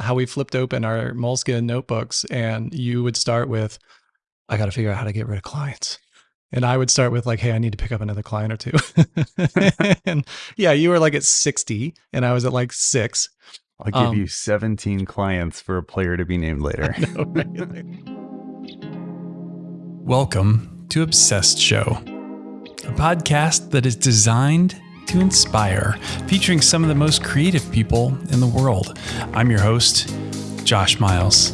how we flipped open our Moleskine notebooks and you would start with, I got to figure out how to get rid of clients. And I would start with like, hey, I need to pick up another client or two. and yeah, you were like at 60 and I was at like six. I'll give um, you 17 clients for a player to be named later. Know, right? Welcome to Obsessed Show, a podcast that is designed to inspire, featuring some of the most creative people in the world. I'm your host, Josh Miles.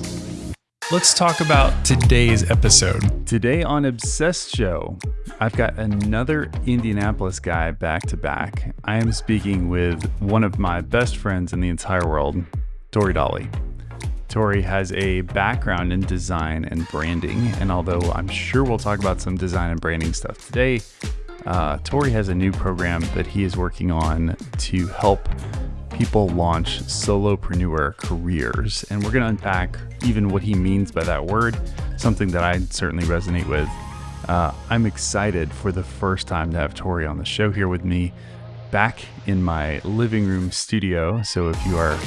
Let's talk about today's episode. Today on Obsessed Show, I've got another Indianapolis guy back to back. I am speaking with one of my best friends in the entire world, Tori Dolly. Tori has a background in design and branding, and although I'm sure we'll talk about some design and branding stuff today, uh, Tori has a new program that he is working on to help people launch solopreneur careers. And we're going to unpack even what he means by that word, something that I certainly resonate with. Uh, I'm excited for the first time to have Tori on the show here with me back in my living room studio. So if you are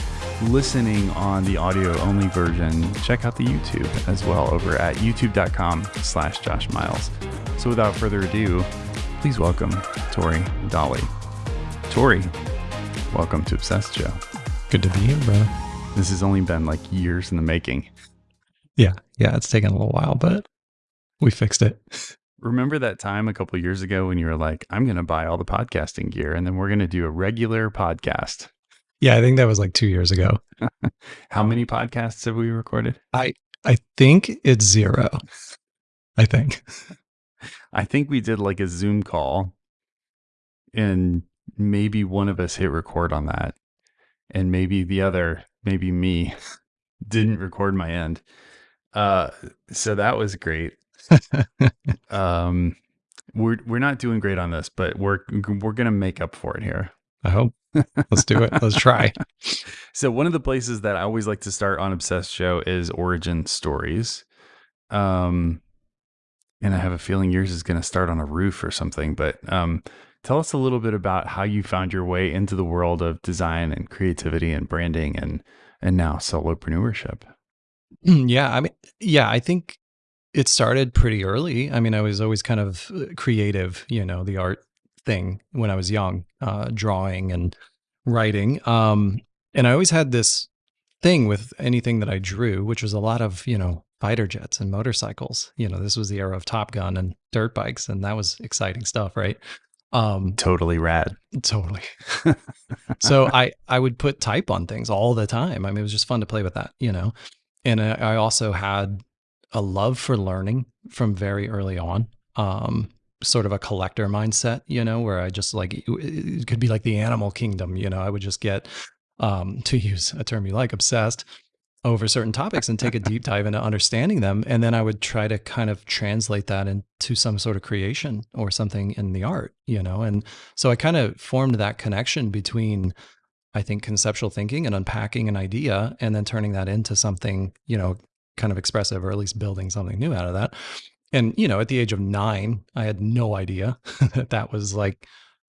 listening on the audio only version, check out the YouTube as well over at youtube.com slash Josh Miles. So without further ado, please welcome Tori Dolly. Tori, welcome to Obsessed Show. Good to be here, bro. This has only been like years in the making. Yeah, yeah, it's taken a little while, but we fixed it. Remember that time a couple years ago when you were like, I'm going to buy all the podcasting gear and then we're going to do a regular podcast? Yeah, I think that was like two years ago. How many podcasts have we recorded? I I think it's zero. I think. I think we did like a Zoom call and maybe one of us hit record on that. And maybe the other, maybe me, didn't record my end. Uh so that was great. um we're we're not doing great on this, but we're we're gonna make up for it here. I hope. Let's do it. Let's try. so one of the places that I always like to start on Obsessed Show is origin stories. Um and I have a feeling yours is going to start on a roof or something. But um, tell us a little bit about how you found your way into the world of design and creativity and branding and and now solopreneurship. Yeah, I mean, yeah, I think it started pretty early. I mean, I was always kind of uh, creative, you know, the art thing when I was young, uh, drawing and writing. Um, and I always had this thing with anything that I drew, which was a lot of, you know, fighter jets and motorcycles. You know, this was the era of Top Gun and dirt bikes, and that was exciting stuff, right? Um, totally rad. Totally. so I I would put type on things all the time. I mean, it was just fun to play with that, you know. And I also had a love for learning from very early on. Um, sort of a collector mindset, you know, where I just like it could be like the animal kingdom, you know. I would just get um, to use a term you like, obsessed over certain topics and take a deep dive into understanding them. And then I would try to kind of translate that into some sort of creation or something in the art, you know? And so I kind of formed that connection between, I think, conceptual thinking and unpacking an idea and then turning that into something, you know, kind of expressive or at least building something new out of that. And, you know, at the age of nine, I had no idea that that was like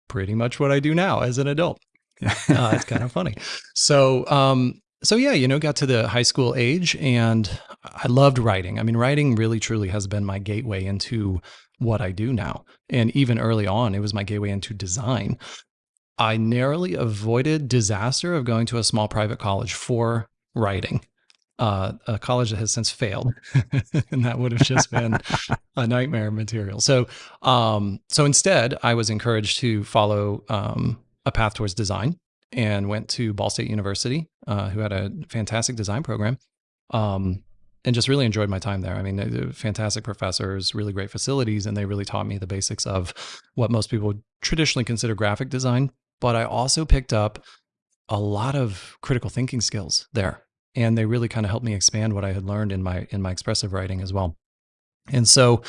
pretty much what I do now as an adult. uh, it's kind of funny. So, um, so yeah, you know, got to the high school age and I loved writing. I mean, writing really truly has been my gateway into what I do now. And even early on, it was my gateway into design. I narrowly avoided disaster of going to a small private college for writing. Uh, a college that has since failed, and that would have just been a nightmare material. So, um, so instead, I was encouraged to follow um, a path towards design and went to Ball State University, uh, who had a fantastic design program, um, and just really enjoyed my time there. I mean, fantastic professors, really great facilities, and they really taught me the basics of what most people traditionally consider graphic design. But I also picked up a lot of critical thinking skills there, and they really kind of helped me expand what I had learned in my in my expressive writing as well. And so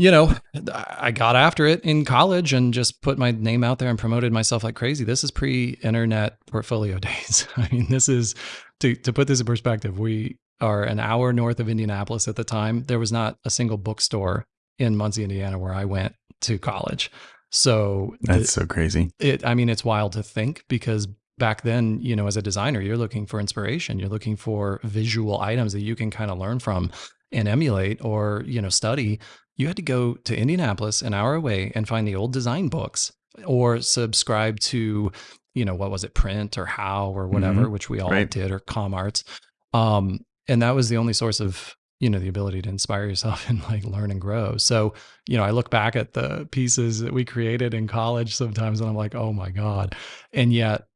you know, I got after it in college and just put my name out there and promoted myself like crazy. This is pre-internet portfolio days. I mean, this is to to put this in perspective. We are an hour north of Indianapolis at the time. There was not a single bookstore in Muncie, Indiana, where I went to college. So that's it, so crazy. It, I mean, it's wild to think because back then, you know, as a designer, you're looking for inspiration. You're looking for visual items that you can kind of learn from and emulate or, you know, study. You had to go to Indianapolis, an hour away, and find the old design books or subscribe to, you know, what was it, print or how or whatever, Mhm. which we all Right. did, or CommArts. Um, and that was the only source of, you know, the ability to inspire yourself and like learn and grow. So, you know, I look back at the pieces that we created in college sometimes and I'm like, oh my God. And yet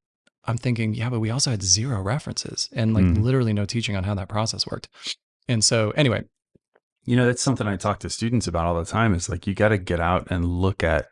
I'm thinking, yeah, but we also had zero references and like Mm. literally no teaching on how that process worked. And so, anyway, You know, that's something I talk to students about all the time is like you got to get out and look at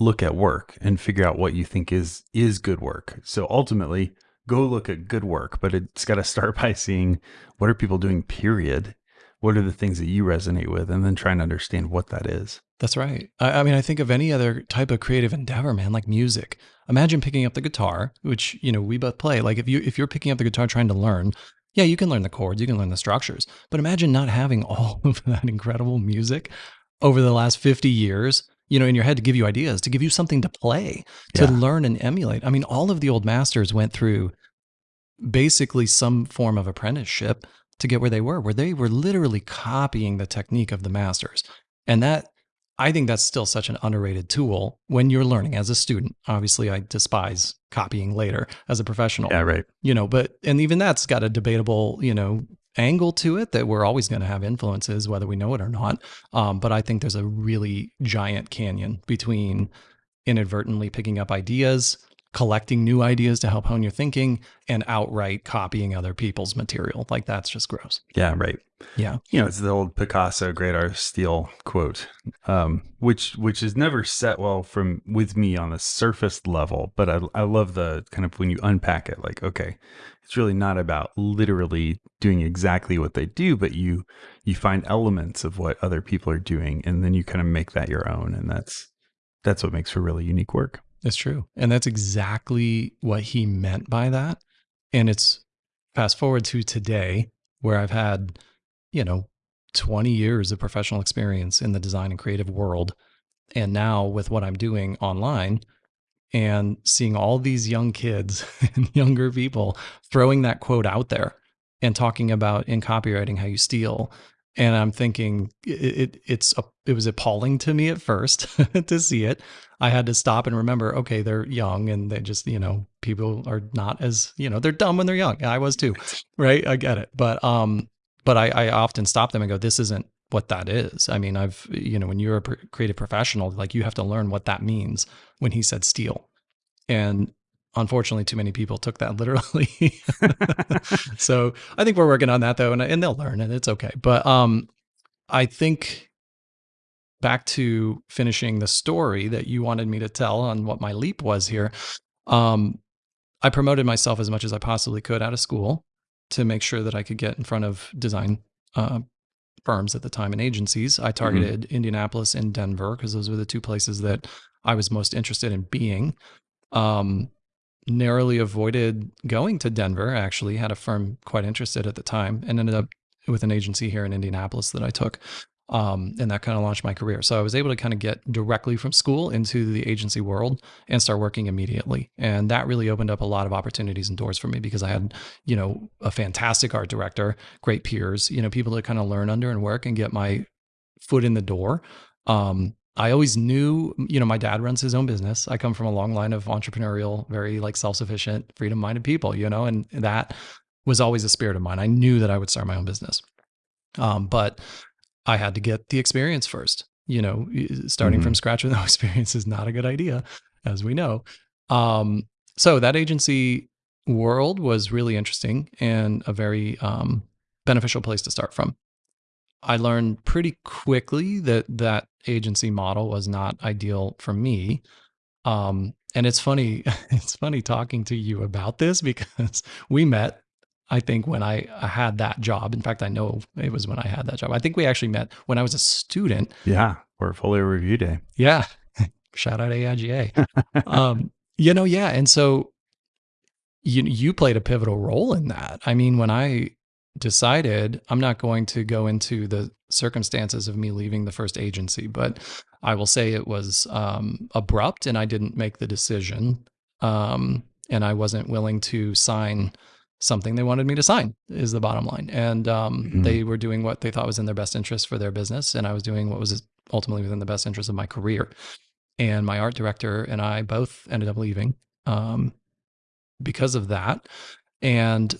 look at work and figure out what you think is is good work. So ultimately, go look at good work, but it's got to start by seeing what are people doing period. What are the things that you resonate with and then trying to understand what that is. That's right. I, I mean, I think of any other type of creative endeavor, man, like music. Imagine picking up the guitar, which you know we both play. Like if you if you're picking up the guitar trying to learn, yeah, you can learn the chords, you can learn the structures. But imagine not having all of that incredible music over the last 50 years, you know, in your head to give you ideas, to give you something to play, to Yeah. learn and emulate. I mean, all of the old masters went through basically some form of apprenticeship to get where they were, where they were literally copying the technique of the masters. And that, I think that's still such an underrated tool when you're learning as a student. Obviously, I despise copying later as a professional, Yeah, right. you know, but, and even that's got a debatable, you know, angle to it that we're always going to have influences, whether we know it or not. Um, but I think there's a really giant canyon between inadvertently picking up ideas, collecting new ideas to help hone your thinking, and outright copying other people's material. Like that's just gross. Yeah, right. Yeah. You know, it's the old Picasso great artist steal quote. Um, which which is never set well from with me on a surface level, but I I love the kind of when you unpack it, like, okay, it's really not about literally doing exactly what they do, but you you find elements of what other people are doing and then you kind of make that your own. And that's that's what makes for really unique work. It's true. And that's exactly what he meant by that. And it's fast forward to today, where I've had, you know, 20 years of professional experience in the design and creative world. And now with what I'm doing online and seeing all these young kids and younger people throwing that quote out there and talking about in copywriting how you steal. And I'm thinking it, it it's it was appalling to me at first to see it. I had to stop and remember, okay, they're young and they just, you know, people are not as, you know, they're dumb when they're young. I was too, right? I get it. But um, but I, I often stop them and go, this isn't what that is. I mean, I've, you know, when you're a creative professional, like you have to learn what that means when he said steal. And unfortunately, too many people took that literally. so I think we're working on that though, and, and they'll learn and it's okay. But um, I think back to finishing the story that you wanted me to tell on what my leap was here. Um, I promoted myself as much as I possibly could out of school to make sure that I could get in front of design uh, firms at the time and agencies. I targeted Indianapolis and Denver because those were the two places that I was most interested in being. Um, narrowly avoided going to Denver. Actually, had a firm quite interested at the time, and ended up with an agency here in Indianapolis that I took. Um, and that kind of launched my career. So I was able to kind of get directly from school into the agency world and start working immediately. And that really opened up a lot of opportunities and doors for me because I had, you know, a fantastic art director, great peers, you know, people to kind of learn under and work and get my foot in the door. Um, I always knew, you know, my dad runs his own business. I come from a long line of entrepreneurial, very like self-sufficient, freedom-minded people, you know, and that was always a spirit of mine. I knew that I would start my own business. Um, but I had to get the experience first. You know, starting Mhm. from scratch with no experience is not a good idea, as we know. Um, so that agency world was really interesting and a very um, beneficial place to start from. I learned pretty quickly that that agency model was not ideal for me. Um, and it's funny, it's funny talking to you about this because we met, I think, when I had that job. In fact, I know it was when I had that job. I think we actually met when I was a student. Yeah. Portfolio review day. Yeah. Shout out AIGA. um, you know, yeah. And so you you played a pivotal role in that. I mean, when I decided I'm not going to go into the circumstances of me leaving the first agency, but I will say it was um, abrupt and I didn't make the decision. Um, and I wasn't willing to sign something they wanted me to sign is the bottom line. And um, Mhm. they were doing what they thought was in their best interest for their business, and I was doing what was ultimately within the best interest of my career. And my art director and I both ended up leaving um, because of that. And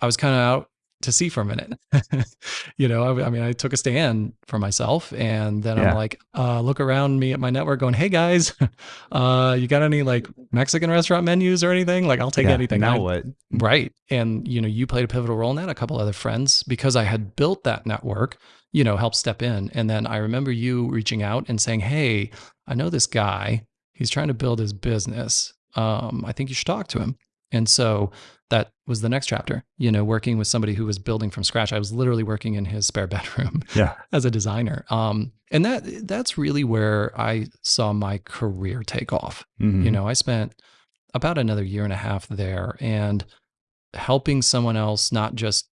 I was kind of out to sea for a minute. you know, I, I mean, I took a stand for myself, and then Yeah. I'm like, uh, look around me at my network, going, "Hey guys, uh, you got any like Mexican restaurant menus or anything? Like, I'll take Yeah, anything." Now I- what? Right. And, you know, you played a pivotal role in that. A couple other friends, because I had built that network, you know, helped step in. And then I remember you reaching out and saying, Hey, I know this guy. He's trying to build his business. Um, I think you should talk to him. And so that was the next chapter, you know, working with somebody who was building from scratch. I was literally working in his spare bedroom Yeah. as a designer. Um, and that that's really where I saw my career take off. Mhm. You know, I spent about another year and a half there and helping someone else not just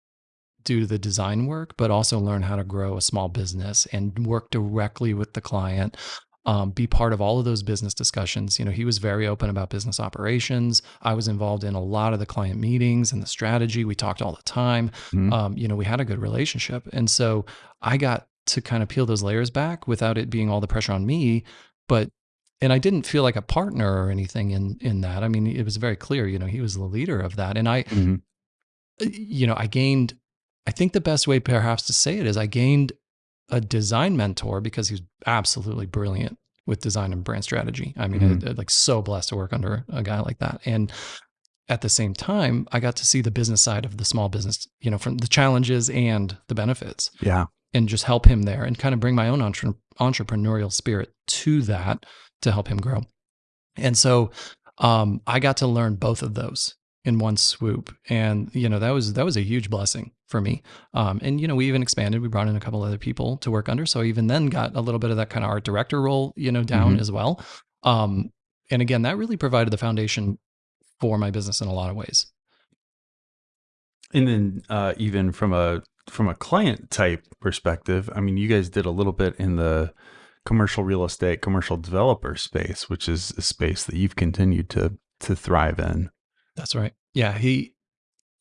do the design work, but also learn how to grow a small business and work directly with the client. Um, be part of all of those business discussions. You know, he was very open about business operations. I was involved in a lot of the client meetings and the strategy. We talked all the time. Mhm. Um, you know, we had a good relationship. And so I got to kind of peel those layers back without it being all the pressure on me. But and I didn't feel like a partner or anything in in that. I mean, it was very clear, you know, he was the leader of that. And I, Mhm. you know, I gained, I think the best way perhaps to say it is I gained a design mentor because he was absolutely brilliant with design and brand strategy. I mean, Mhm. I- I- like so blessed to work under a guy like that. And at the same time, I got to see the business side of the small business, you know, from the challenges and the benefits Yeah. and just help him there and kind of bring my own entre- entrepreneurial spirit to that to help him grow. And so um, I got to learn both of those in one swoop, and you know that was that was a huge blessing for me. Um, and you know we even expanded. We brought in a couple other people to work under, so I even then got a little bit of that kind of art director role, you know, down Mhm. as well. Um, and again, that really provided the foundation for my business in a lot of ways. And then uh, even from a from a client type perspective, I mean, you guys did a little bit in the commercial real estate, commercial developer space, which is a space that you've continued to to thrive in. That's right. Yeah, he,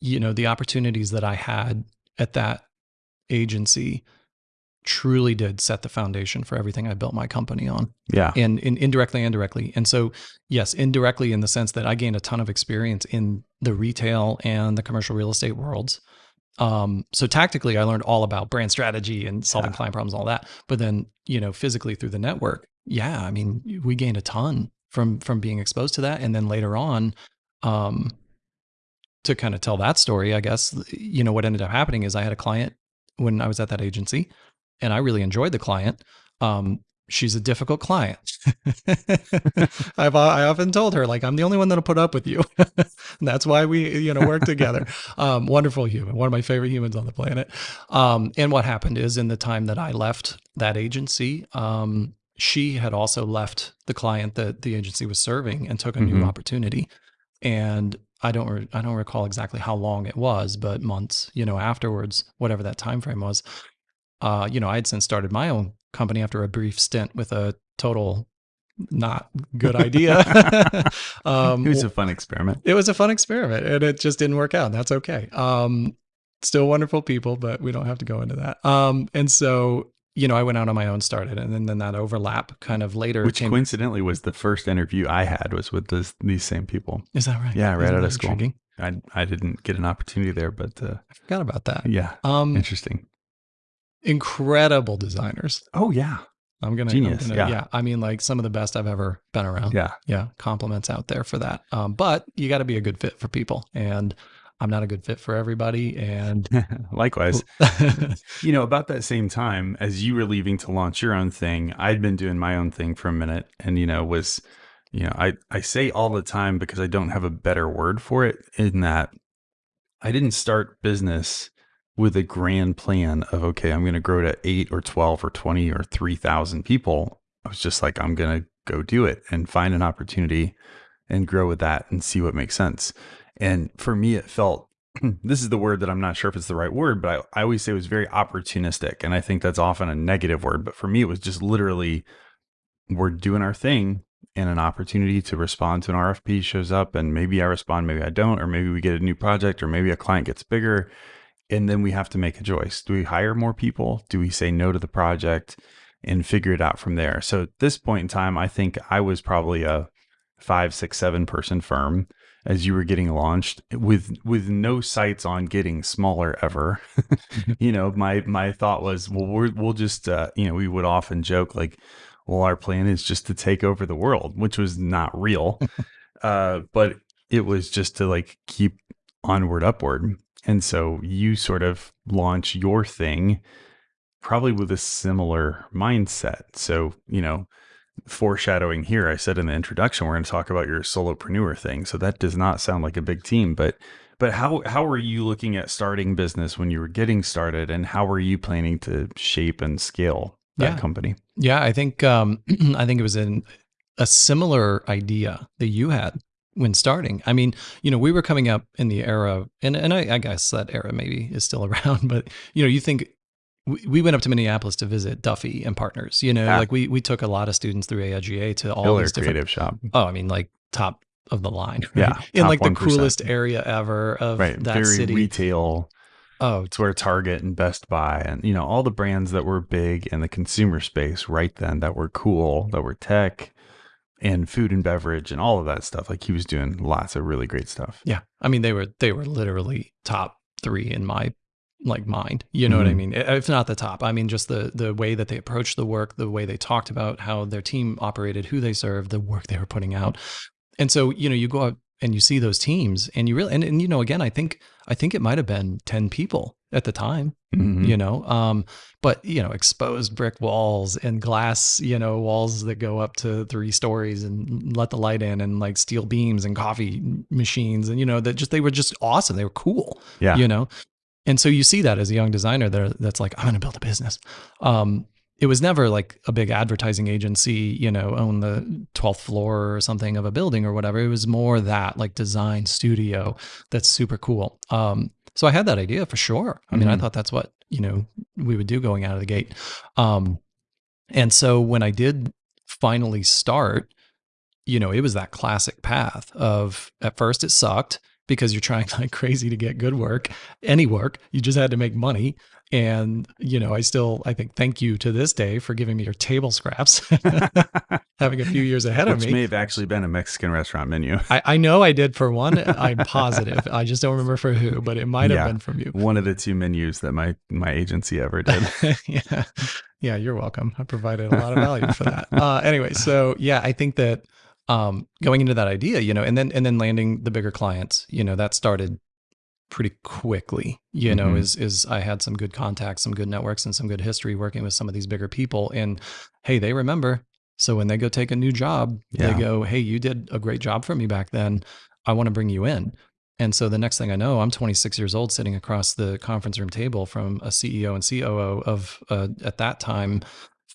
you know, the opportunities that I had at that agency truly did set the foundation for everything I built my company on, Yeah. and, and indirectly and directly. And so, yes, indirectly in the sense that I gained a ton of experience in the retail and the commercial real estate worlds. Um, so tactically, I learned all about brand strategy and solving Yeah. client problems, all that. But then, you know, physically through the network, yeah, I mean, we gained a ton from from being exposed to that, and then later on, um, to kind of tell that story, I guess, you know, what ended up happening is I had a client when I was at that agency and I really enjoyed the client. Um, she's a difficult client. I've I often told her like I'm the only one that'll put up with you. that's why we you know work together. Um, wonderful human, one of my favorite humans on the planet. Um, and what happened is in the time that I left that agency, um, she had also left the client that the agency was serving and took a new Mhm. opportunity. And I don't re- I don't recall exactly how long it was, but months, you know, afterwards, whatever that time frame was. Uh, you know, I had since started my own company after a brief stint with a total not good idea. um, it was a fun experiment. it was a fun experiment and it just didn't work out. That's okay. Um, still wonderful people, but we don't have to go into that. Um, and so, you know, I went out on my own, started, and then, then that overlap kind of later Which came. coincidentally was the first interview I had was with this, these same people. Is that right? Yeah, right Isn't out of school. intriguing? I I didn't get an opportunity there, but uh, I forgot about that. yeah, Um, interesting. incredible designers. Oh yeah, I'm gonna, Genius, I'm gonna yeah. I mean, like some of the best I've ever been around. yeah. yeah. Compliments out there for that. Um, but you got to be a good fit for people, and I'm not a good fit for everybody. And Likewise, you know, about that same time as you were leaving to launch your own thing, I'd been doing my own thing for a minute, and you know, was you know, I I say all the time because I don't have a better word for it in that I didn't start business with a grand plan of okay, I'm going to grow to 8 or 12 or 20 or 3000 people. I was just like I'm going to go do it and find an opportunity and grow with that and see what makes sense. And for me it felt this is the word that I'm not sure if it's the right word, but I, I always say it was very opportunistic. And I think that's often a negative word. But for me, it was just literally we're doing our thing and an opportunity to respond to an RFP shows up and maybe I respond, maybe I don't, or maybe we get a new project or maybe a client gets bigger and then we have to make a choice. Do we hire more people? Do we say no to the project and figure it out from there? So at this point in time, I think I was probably a five, six, seven person firm as you were getting launched with with no sights on getting smaller ever. You know my my thought was well we will just uh, you know we would often joke like well our plan is just to take over the world which was not real. Uh, but it was just to like keep onward upward. And so you sort of launch your thing probably with a similar mindset. So you know foreshadowing here, I said in the introduction, we're going to talk about your solopreneur thing. So that does not sound like a big team, but but how how were you looking at starting business when you were getting started, and how were you planning to shape and scale that Yeah. company? Yeah, I think um, I think it was in a similar idea that you had when starting. I mean, you know, we were coming up in the era, and and I, I guess that era maybe is still around, but you know, you think we, we went up to Minneapolis to visit Duffy and Partners. You know, Yeah. like we we took a lot of students through AIGA to all Killer these different. creative shop. Oh, I mean, like top of the line. Yeah, in like the coolest area ever of Right. that Very city. retail. oh, It's where Target and Best Buy and you know all the brands that were big in the consumer space right then that were cool, that were tech and food and beverage and all of that stuff. Like he was doing lots of really great stuff. Yeah. I mean, they were they were literally top three in my like mind. You know what I Mhm. mean? If not the top. I mean, just the the way that they approached the work, the way they talked about how their team operated, who they served, the work they were putting out. And so, you know, you go out and you see those teams and you really and, and you know, again, I think I think it might have been 10 people at the time Mhm. you know um but you know exposed brick walls and glass you know walls that go up to three stories and let the light in and like steel beams and coffee machines and you know that just they were just awesome they were cool Yeah. you know and so you see that as a young designer there that's like i'm going to build a business. Um it was never like a big advertising agency you know own the 12th floor or something of a building or whatever. It was more that like design studio that's super cool. Um so i had that idea for sure. I mean i Mhm. thought that's what you know we would do going out of the gate. Um and so when i did finally start you know it was that classic path of at first it sucked because you're trying like crazy to get good work any work you just had to make money and you know i still i think thank you to this day for giving me your table scraps having a few years ahead of me. Which may have actually been a Mexican restaurant menu. I, I know I did for one. I'm positive. I just don't remember for who, but it might have Yeah. been from you. One of the two menus that my my agency ever did. yeah. Yeah, you're welcome. I provided a lot of value for that. Uh, anyway, so yeah, I think that um, going into that idea, you know, and then and then landing the bigger clients, you know, that started pretty quickly. You know, Mhm. is is I had some good contacts, some good networks, and some good history working with some of these bigger people. And hey, they remember. So when they go take a new job, Yeah. they go, "Hey, you did a great job for me back then. I want to bring you in." And so the next thing I know, I'm 26 years old, sitting across the conference room table from a CEO and COO of uh, at that time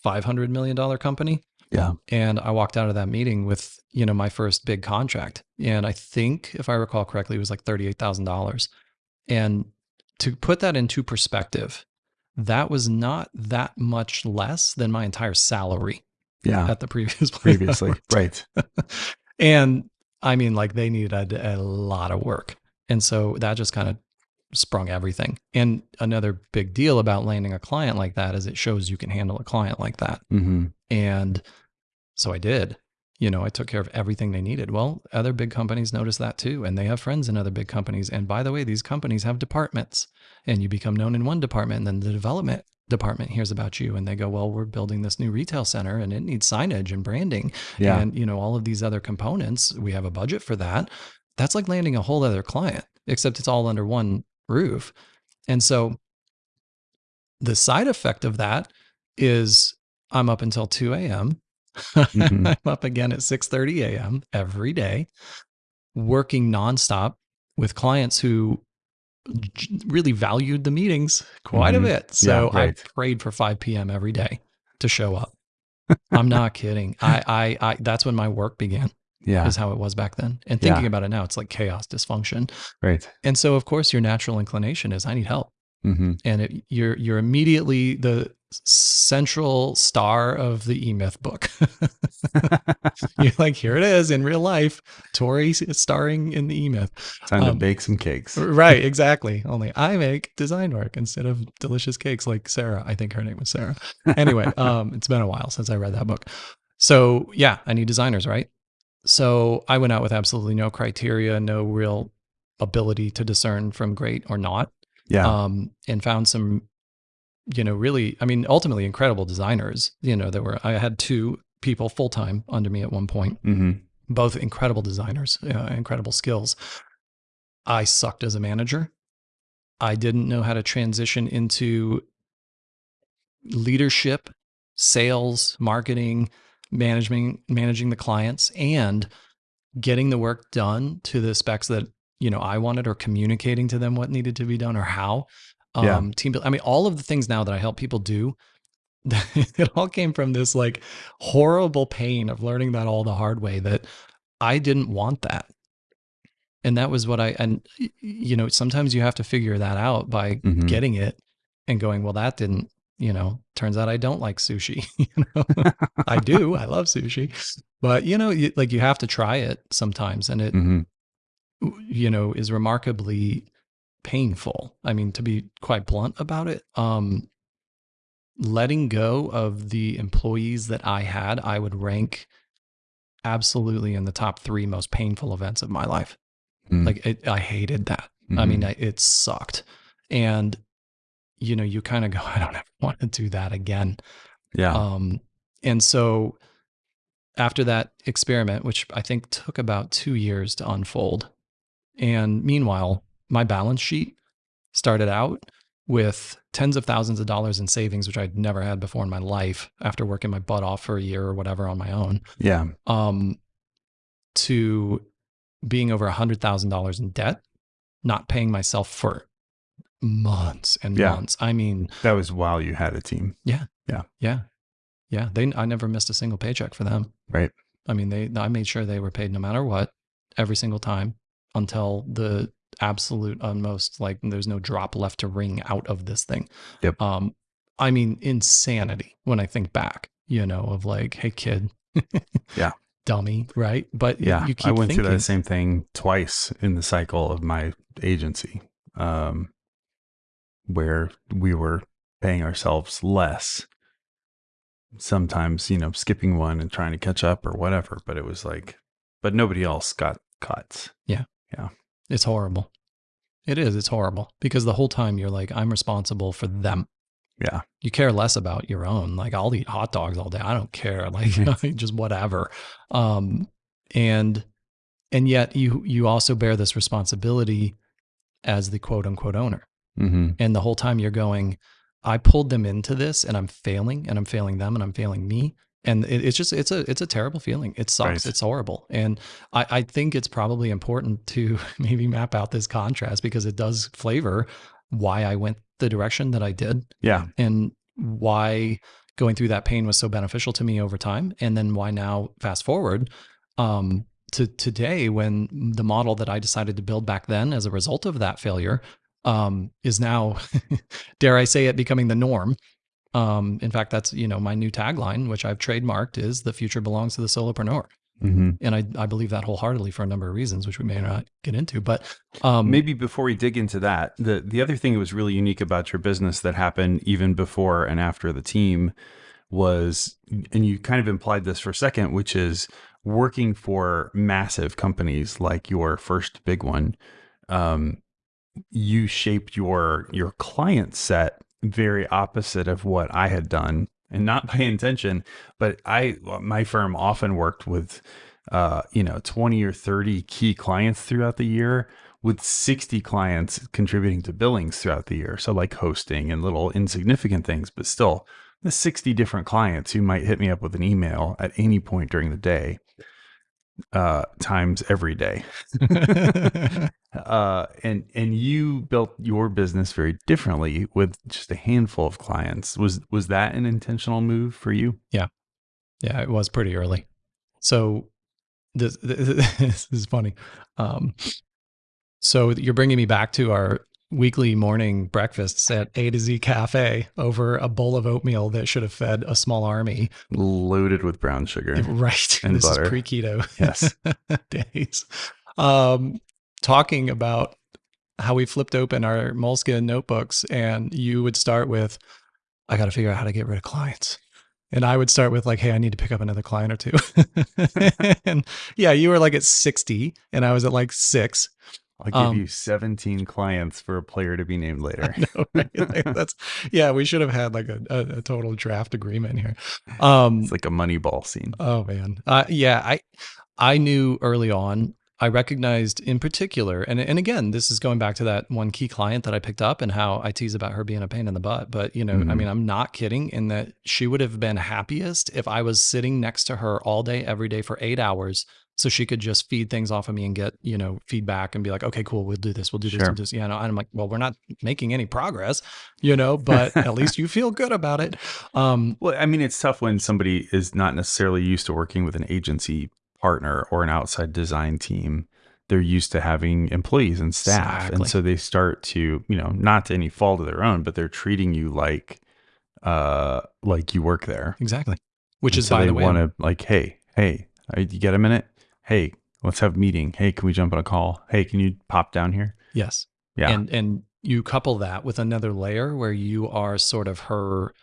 500 million dollar company. Yeah. And I walked out of that meeting with you know my first big contract, and I think if I recall correctly, it was like thirty-eight thousand dollars. And to put that into perspective, that was not that much less than my entire salary Yeah. at the previous place Previously. Right. And I mean, like they needed a lot of work. And so that just kind of sprung everything. And another big deal about landing a client like that is it shows you can handle a client like that. hmm And so I did. You know, I took care of everything they needed. Well, other big companies notice that too. And they have friends in other big companies. And by the way, these companies have departments and you become known in one department. And then the development department hears about you and they go, well, we're building this new retail center and it needs signage and branding Yeah. and you know all of these other components we have a budget for that that's like landing a whole other client except it's all under one roof and so the side effect of that is i'm up until 2 a.m Mhm. i'm up again at 6.30 a.m every day working nonstop with clients who really valued the meetings quite Mhm. a bit so Yeah, right. i prayed for 5 p.m every day to show up i'm not kidding I, I i that's when my work began yeah. is how it was back then. And Yeah. thinking about it now, it's like chaos, dysfunction. Right. And so, of course, your natural inclination is I need help. Mm-hmm. and it, you're you're immediately the central star of the E Myth book. you're like, here it is in real life, Tori starring in the E Myth. Time to Um, bake some cakes. Right, exactly. Only I make design work instead of delicious cakes like Sarah. I think her name was Sarah. Anyway, um, it's been a while since I read that book. So yeah, I need designers, right? So I went out with absolutely no criteria, no real ability to discern from great or not Yeah. um, and found some, you know, really, I mean, ultimately incredible designers. You know, there were, I had two people full time under me at one point, mm-hmm. both incredible designers, uh, incredible skills. I sucked as a manager. I didn't know how to transition into leadership, sales, marketing, managing managing the clients and getting the work done to the specs that you know I wanted or communicating to them what needed to be done or how. Yeah. Um team build I mean all of the things now that I help people do it all came from this like horrible pain of learning that all the hard way that I didn't want that. And that was what I and you know sometimes you have to figure that out by Mhm. getting it and going well that didn't you know turns out I don't like sushi you know I do I love sushi but you know you, like you have to try it sometimes and it Mm-hmm. You know is remarkably painful i mean to be quite blunt about it um letting go of the employees that i had i would rank absolutely in the top 3 most painful events of my life Mm. like it, i hated that i mean Mhm. I, it sucked and you know you kind of go i don't ever want to do that again yeah. um, and so after that experiment, which I think took about two years to unfold, and meanwhile, my balance sheet started out with tens of thousands of dollars in savings, which I'd never had before in my life after working my butt off for a year or whatever on my own, yeah. um, to being over a hundred thousand dollars in debt, not paying myself for months and Yeah. months. I mean, That was while you had a team. Yeah. Yeah. Yeah. Yeah. They I never missed a single paycheck for them. Right. I mean, they I made sure they were paid no matter what, every single time until the absolute utmost, like there's no drop left to wring out of this thing. Yep. Um, I mean, insanity when I think back, you know, of like, hey kid. Yeah. Dummy, right? But Yeah. you keep I went thinking, through that same thing twice in the cycle of my agency, um, where we were paying ourselves less. Sometimes, you know, skipping one and trying to catch up or whatever, but it was like, but nobody else got cuts. It's horrible. It is. It's horrible because the whole time you're like, I'm responsible for them. Yeah. You care less about your own. Like I'll eat hot dogs all day. I don't care. Like just whatever. Um, and and yet you you also bear this responsibility as the quote unquote owner. Mm-hmm. And the whole time you're going, I pulled them into this and I'm failing and I'm failing them and I'm failing me. And it, it's just it's a it's a terrible feeling. It sucks. Right. It's horrible. And I, I think it's probably important to maybe map out this contrast because it does flavor why I went the direction that I did Yeah. and why going through that pain was so beneficial to me over time. And then why now fast forward um, to today when the model that I decided to build back then as a result of that failure um, is now, dare I say it, becoming the norm. Um, in fact, that's you know my new tagline, which I've trademarked, is "the future belongs to the solopreneur," Mm-hmm. and I, I believe that wholeheartedly for a number of reasons, which we may not get into. But um, Maybe before we dig into that, the the other thing that was really unique about your business that happened even before and after the team was, and you kind of implied this for a second, which is working for massive companies like your first big one. Um, you shaped your your client set very opposite of what I had done, and not by intention, but I my firm often worked with uh, you know, 20 or 30 key clients throughout the year with 60 clients contributing to billings throughout the year. So like hosting and little insignificant things, but still the 60 different clients who might hit me up with an email at any point during the day, uh, times every day. uh, and, and you built your business very differently with just a handful of clients. Was, was that an intentional move for you? Yeah, yeah, it was pretty early. So this, this is funny. Um, so you're bringing me back to our weekly morning breakfasts at A to Z Cafe over a bowl of oatmeal that should have fed a small army. Loaded with brown sugar. Right. And this butter. is pre keto Yes. days. Um, talking about how we flipped open our Moleskine notebooks and you would start with, I got to figure out how to get rid of clients. And I would start with like, hey, I need to pick up another client or two. and yeah, you were like at 60 and I was at like six. I'll give Um, you 17 clients for a player to be named later. know, right? Like, that's yeah. We should have had like a, a, a total draft agreement here. Um, It's like a Moneyball scene. oh man, uh, yeah. I I knew early on. I recognized in particular, and and again, this is going back to that one key client that I picked up and how I tease about her being a pain in the butt. But you know, I Mhm. mean, I'm not kidding in that she would have been happiest if I was sitting next to her all day, every day for eight hours, so she could just feed things off of me and get you know feedback and be like, okay, cool, we'll do this, we'll do this, Sure. we'll do this. Yeah, and I'm like, well, we're not making any progress, you know, but at least you feel good about it. Um, Well, I mean, it's tough when somebody is not necessarily used to working with an agency partner or an outside design team. They're used to having employees and staff. Exactly. And so they start to, you know, not to any fault of their own, but they're treating you like uh like you work there. exactly. Which And is, so by they the way, want to like, hey, hey, uh, you get a minute? Hey, let's have a meeting. Hey, can we jump on a call? Hey, can you pop down here? yes. Yeah. and and you couple that with another layer where you are sort of her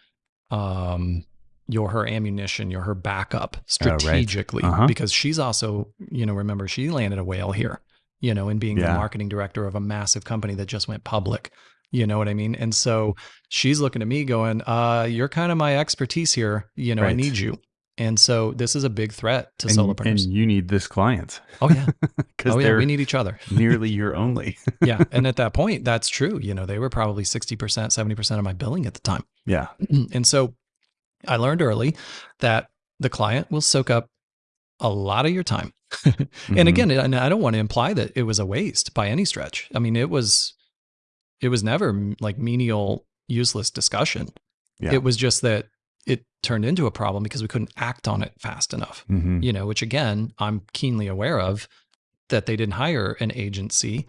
um you're her ammunition you're her backup Oh, right. strategically Uh-huh. because she's also you know remember she landed a whale here you know in being the marketing director of a massive company that just went public you know what i mean and so she's looking at me going uh you're kind of my expertise here you know i need you and so this is a big threat to and, solopreneurs and you need this client. Oh yeah. Because oh yeah we need each other. nearly your only. yeah and at that point that's true. You know they were probably 60% 70% of my billing at the time. Yeah. and so i learned early that the client will soak up a lot of your time. And Mhm. again and i don't want to imply that it was a waste by any stretch. I mean it was it was never like menial useless discussion. Yeah. it was just that it turned into a problem because we couldn't act on it fast enough Mhm. you know, which again, I'm keenly aware of that they didn't hire an agency,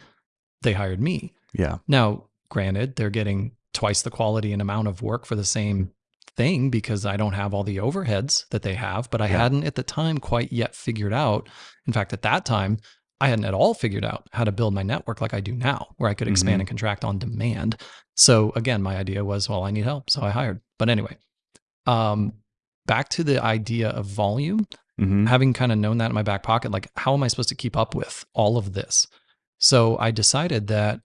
they hired me. yeah. Now, granted, they're getting twice the quality and amount of work for the same thing because I don't have all the overheads that they have, but I Yeah. hadn't at the time quite yet figured out. In fact, at that time, I hadn't at all figured out how to build my network like I do now, where I could expand Mhm. and contract on demand. So again, my idea was, well, I need help. So I hired. But anyway, um, back to the idea of volume hmm having kind of known that in my back pocket, like, how am I supposed to keep up with all of this? So I decided that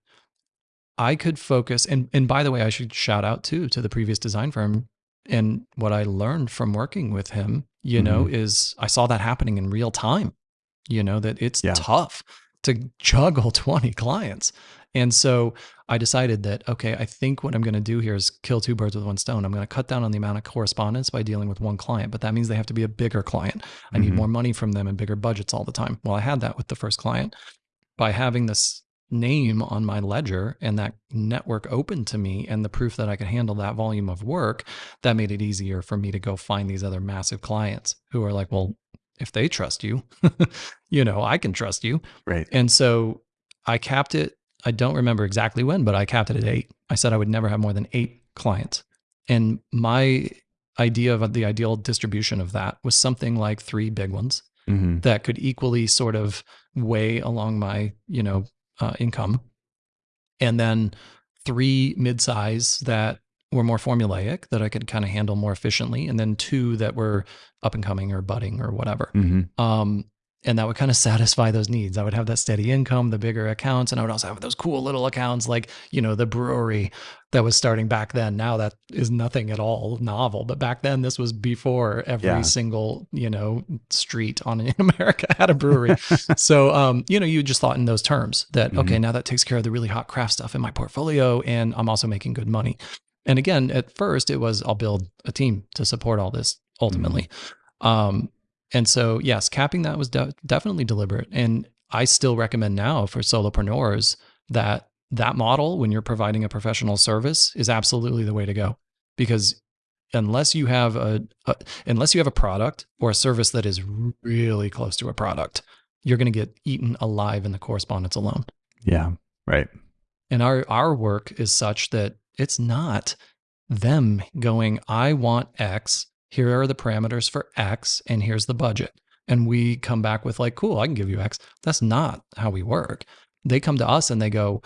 I could focus. And, and by the way, I should shout out too to the previous design firm. And what I learned from working with him, you know, is I saw that happening in real time, you know, that it's Yeah. tough to juggle 20 clients. And so I decided that, okay, I think what I'm going to do here is kill two birds with one stone. I'm going to cut down on the amount of correspondence by dealing with one client, but that means they have to be a bigger client. I need Mhm. more money from them and bigger budgets all the time. Well, I had that with the first client. By having this name on my ledger and that network open to me and the proof that I could handle that volume of work, that made it easier for me to go find these other massive clients who are like, well, if they trust you, you know, I can trust you. Right. And so I capped it. I don't remember exactly when, but I capped it at eight. I said I would never have more than eight clients. And my idea of the ideal distribution of that was something like three big ones hmm that could equally sort of weigh along my, you know, uh, income. And then three mid-size that were more formulaic that I could kind of handle more efficiently. And then two that were up and coming or budding or whatever. hmm Um, and that would kind of satisfy those needs. I would have that steady income, the bigger accounts, and I would also have those cool little accounts like, you know, the brewery that was starting back then. Now that is nothing at all novel, but back then this was before every Yeah. single, you know, street on in America had a brewery. so, um, you know, you just thought in those terms that, okay, now that takes care of the really hot craft stuff in my portfolio and I'm also making good money. And again, at first it was, I'll build a team to support all this ultimately. Um, and so, yes, capping that was de- definitely deliberate. And I still recommend now for solopreneurs that that model, when you're providing a professional service, is absolutely the way to go. Because unless you have a, a unless you have a product or a service that is really close to a product, you're going to get eaten alive in the correspondence alone. Yeah. Right. And our our work is such that it's not them going, I want X, here are the parameters for X, and here's the budget. And we come back with like, cool, I can give you X. That's not how we work. They come to us and they go,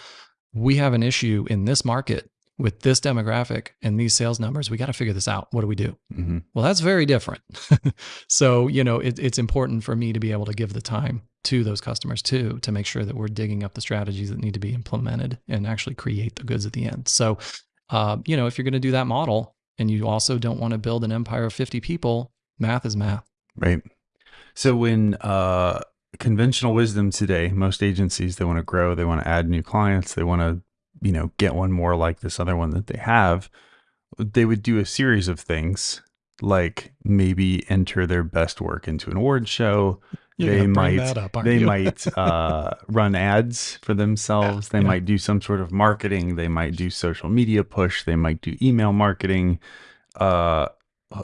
we have an issue in this market with this demographic and these sales numbers. We got to figure this out. What do we do? hmm Well, that's very different. so, you know, it, it's important for me to be able to give the time to those customers too, to make sure that we're digging up the strategies that need to be implemented and actually create the goods at the end. So, uh, you know, if you're going to do that model and you also don't want to build an empire of 50 people, math is math. Right. So when uh, conventional wisdom today, most agencies they want to grow, they want to add new clients, they want to, you know, get one more like this other one that they have. They would do a series of things like maybe enter their best work into an award show. You're they might up, they might uh, run ads for themselves. They yeah. might do some sort of marketing. They might do social media push. They might do email marketing. Uh,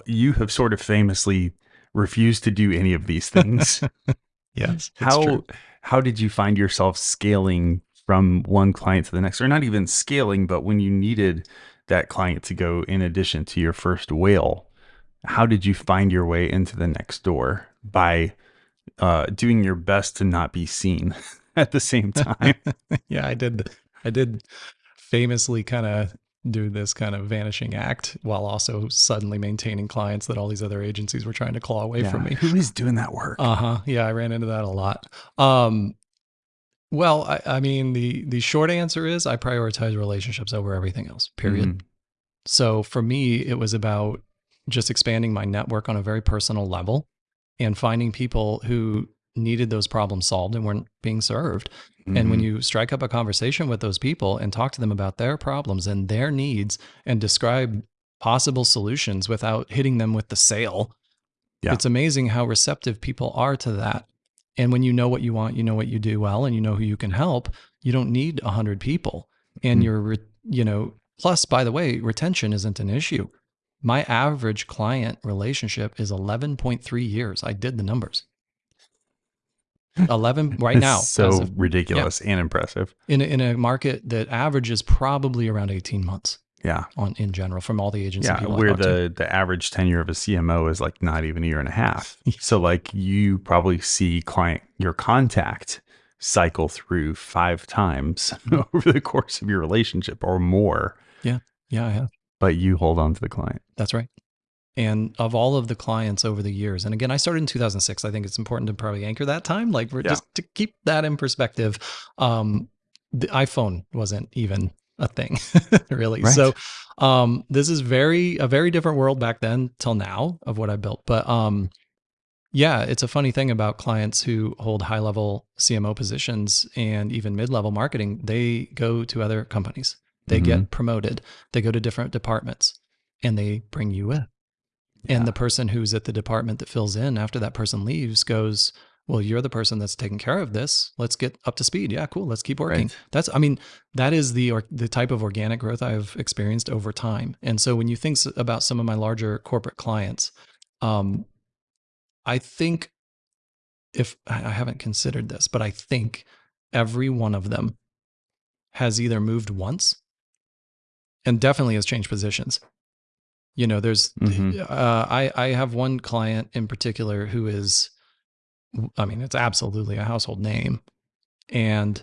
you have sort of famously refused to do any of these things. yes. how true. how did you find yourself scaling from one client to the next, or not even scaling, but when you needed that client to go in addition to your first whale? How did you find your way into the next door by uh, doing your best to not be seen at the same time? yeah, I did. I did famously kind of do this kind of vanishing act while also suddenly maintaining clients that all these other agencies were trying to claw away from me. Who is doing that work? Uh huh. Yeah, I ran into that a lot. Um, well, I, I mean, the the short answer is I prioritize relationships over everything else. Period. Mhm. So for me, it was about just expanding my network on a very personal level and finding people who needed those problems solved and weren't being served. And when Mhm. you strike up a conversation with those people and talk to them about their problems and their needs and describe possible solutions without hitting them with the sale, Yeah. it's amazing how receptive people are to that. And when you know what you want, you know what you do well, and you know who you can help, you don't need a hundred people. And Mhm. you're, re- you know, plus, by the way, retention isn't an issue. My average client relationship is 11.3 years. I did the numbers. 11 right now. so of- ridiculous and impressive. in a, in a market that averages probably around 18 months Yeah. on in general from all the agency Yeah, people where talk to. the the average tenure of a CMO is like not even a year and a half. So like you probably see client your contact cycle through five times over the course of your relationship or more, Yeah. Yeah, I have. But you hold on to the client. That's right. And of all of the clients over the years, and again, I started in 2006. I think it's important to probably anchor that time, like we're Yeah. just to keep that in perspective. Um, the iPhone wasn't even a thing, really. Right. So, um, this is very a very different world back then till now of what I built. But um, yeah, it's a funny thing about clients who hold high level CMO positions and even mid level marketing. They go to other companies. They Mhm. get promoted. They go to different departments, and they bring you in. Yeah. And the person who's at the department that fills in after that person leaves goes, Well, you're the person that's taking care of this. Let's get up to speed. Yeah, cool. Let's keep working. Right. That's, I mean, that is the or, the type of organic growth I've experienced over time. And so when you think about some of my larger corporate clients, um, I think if I haven't considered this, but I think every one of them has either moved once and definitely has changed positions. You know, there's, Mhm. uh, I, I have one client in particular who is, I mean, it's absolutely a household name. And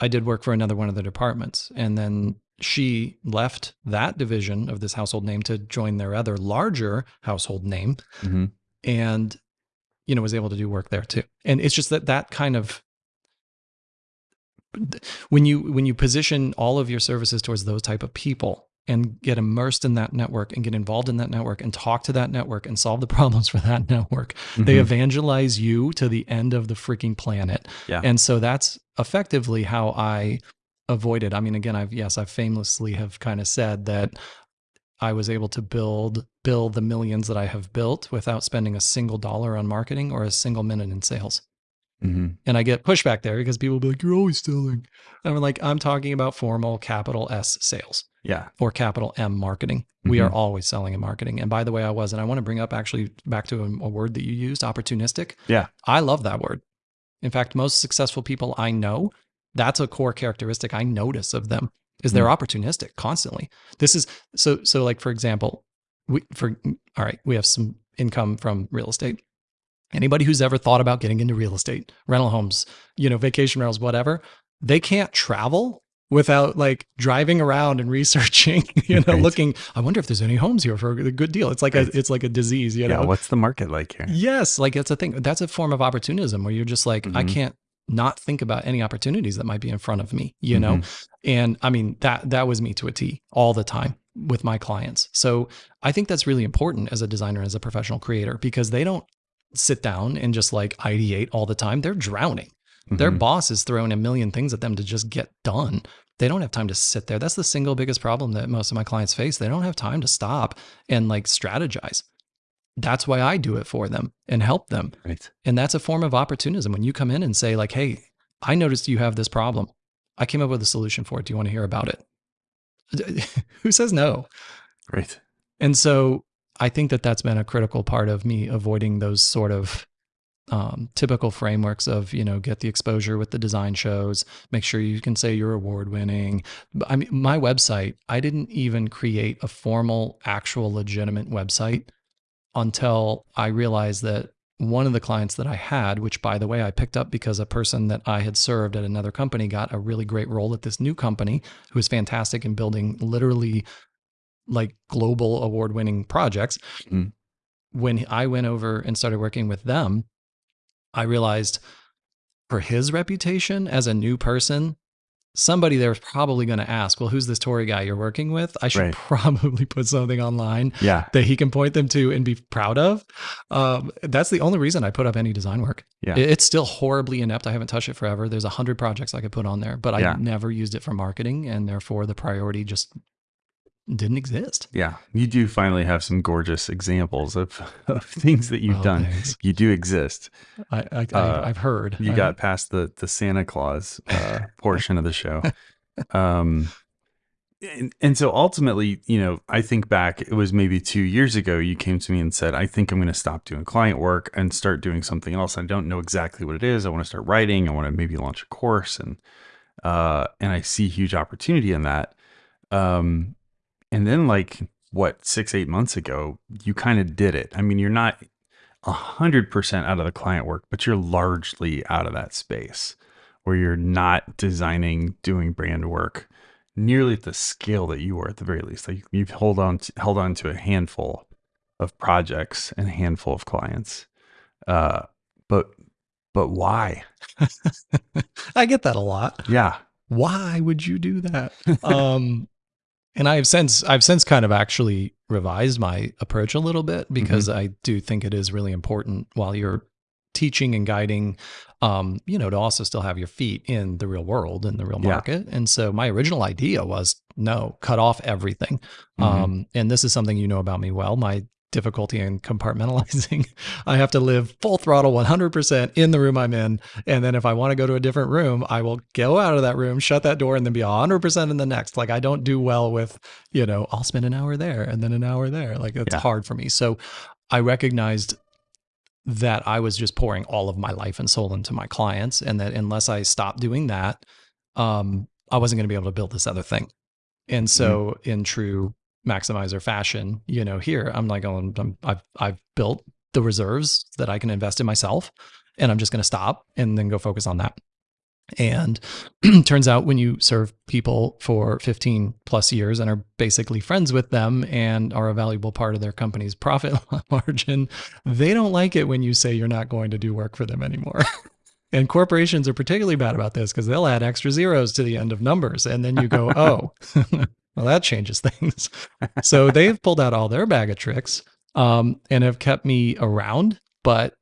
I did work for another one of the departments. And then she left that division of this household name to join their other larger household name Mhm. and you know was able to do work there too and it's just that that kind of when you when you position all of your services towards those type of people and get immersed in that network and get involved in that network and talk to that network and solve the problems for that network they Mhm. evangelize you to the end of the freaking planet Yeah. and so that's effectively how i avoided i mean again i've yes i famously have kind of said that I was able to build build the millions that I have built without spending a single dollar on marketing or a single minute in sales. Mhm. And I get pushback there because people will be like, "You're always selling." And I'm like, "I'm talking about formal capital S sales Yeah. or capital M marketing. We are always selling and marketing." And by the way, I was, and I want to bring up actually back to a, a word that you used, opportunistic. Yeah. I love that word. In fact, most successful people I know That's a core characteristic I notice of them is they're opportunistic constantly. This is so so like for example, we for all right, we have some income from real estate. Anybody who's ever thought about getting into real estate, rental homes, you know, vacation rentals, whatever, they can't travel without like driving around and researching, you know, Right. looking, I wonder if there's any homes here for a good deal. It's like Right. a it's like a disease, you yeah. know. What's the market like here? Yes, like that's a thing. That's a form of opportunism where you're just like, I Mhm. can't not think about any opportunities that might be in front of me, you know? Mhm. And I mean, that that was me to a T all the time with my clients. So I think that's really important as a designer, as a professional creator, because they don't sit down and just like ideate all the time. They're drowning. Their Mhm. boss is throwing a million things at them to just get done. They don't have time to sit there. That's the single biggest problem that most of my clients face. They don't have time to stop and like strategize. That's why I do it for them and help them. Right. And that's a form of opportunism. When you come in and say, like, hey, I noticed you have this problem. I came up with a solution for it. Do you want to hear about it? Who says no? Right. And so I think that that's been a critical part of me avoiding those sort of um, typical frameworks of, you know, get the exposure with the design shows, make sure you can say you're award winning. I mean, my website, I didn't even create a formal, actual, legitimate website until I realized that one of the clients that I had, which by the way, I picked up because a person that I had served at another company got a really great role at this new company who was fantastic in building literally like global award winning projects. Mhm. When I went over and started working with them, I realized for his reputation as a new person, somebody there was probably going to ask, Well, who's this Tory guy you're working with? I should Right. probably put something online Yeah. that he can point them to and be proud of. Um, that's the only reason I put up any design work. Yeah. It's still horribly inept. I haven't touched it forever. There's a hundred projects I could put on there, but I never used it for marketing, and therefore the priority just didn't exist. Yeah. You do finally have some gorgeous examples of, of things that you've Oh, done. thanks. You do exist. I, I, Uh, I've heard. You I- got past the the Santa Claus uh, portion of the show. Um, and, and so ultimately, you know, I think back, it was maybe two years ago, you came to me and said, I think I'm going to stop doing client work and start doing something else. I don't know exactly what it is. I want to start writing. I want to maybe launch a course. And, uh, and I see huge opportunity in that. Um, and then like what, six, eight months ago, you kind of did it. I mean, you're not a hundred percent out of the client work, but you're largely out of that space where you're not designing, doing brand work nearly at the scale that you were at the very least. Like you've hold on to, held on to a handful of projects and a handful of clients. Uh, but but why? I get that a lot. Yeah. Why would you do that? um, and I've since I've since kind of actually revised my approach a little bit because I do think it is really important while you're teaching and guiding, um, you know, to also still have your feet in the real world and the real Yeah. market. And so my original idea was no, cut off everything. Mhm. Um, and this is something you know about me well. My difficulty in compartmentalizing. I have to live full throttle 100% in the room I'm in. And then if I want to go to a different room, I will go out of that room, shut that door, and then be 100% in the next. Like I don't do well with, you know, I'll spend an hour there and then an hour there. Like it's Yeah. hard for me. So I recognized that I was just pouring all of my life and soul into my clients. And that unless I stopped doing that, um, I wasn't going to be able to build this other thing. And so, in true maximizer fashion, you know, here I'm like, oh, going, I'm, I've I've built the reserves that I can invest in myself, and I'm just going to stop and then go focus on that. And turns out when you serve people for 15 plus years and are basically friends with them and are a valuable part of their company's profit margin, they don't like it when you say you're not going to do work for them anymore. And corporations are particularly bad about this because they'll add extra zeros to the end of numbers. And then you go, oh, well, that changes things. So they've pulled out all their bag of tricks um, and have kept me around. But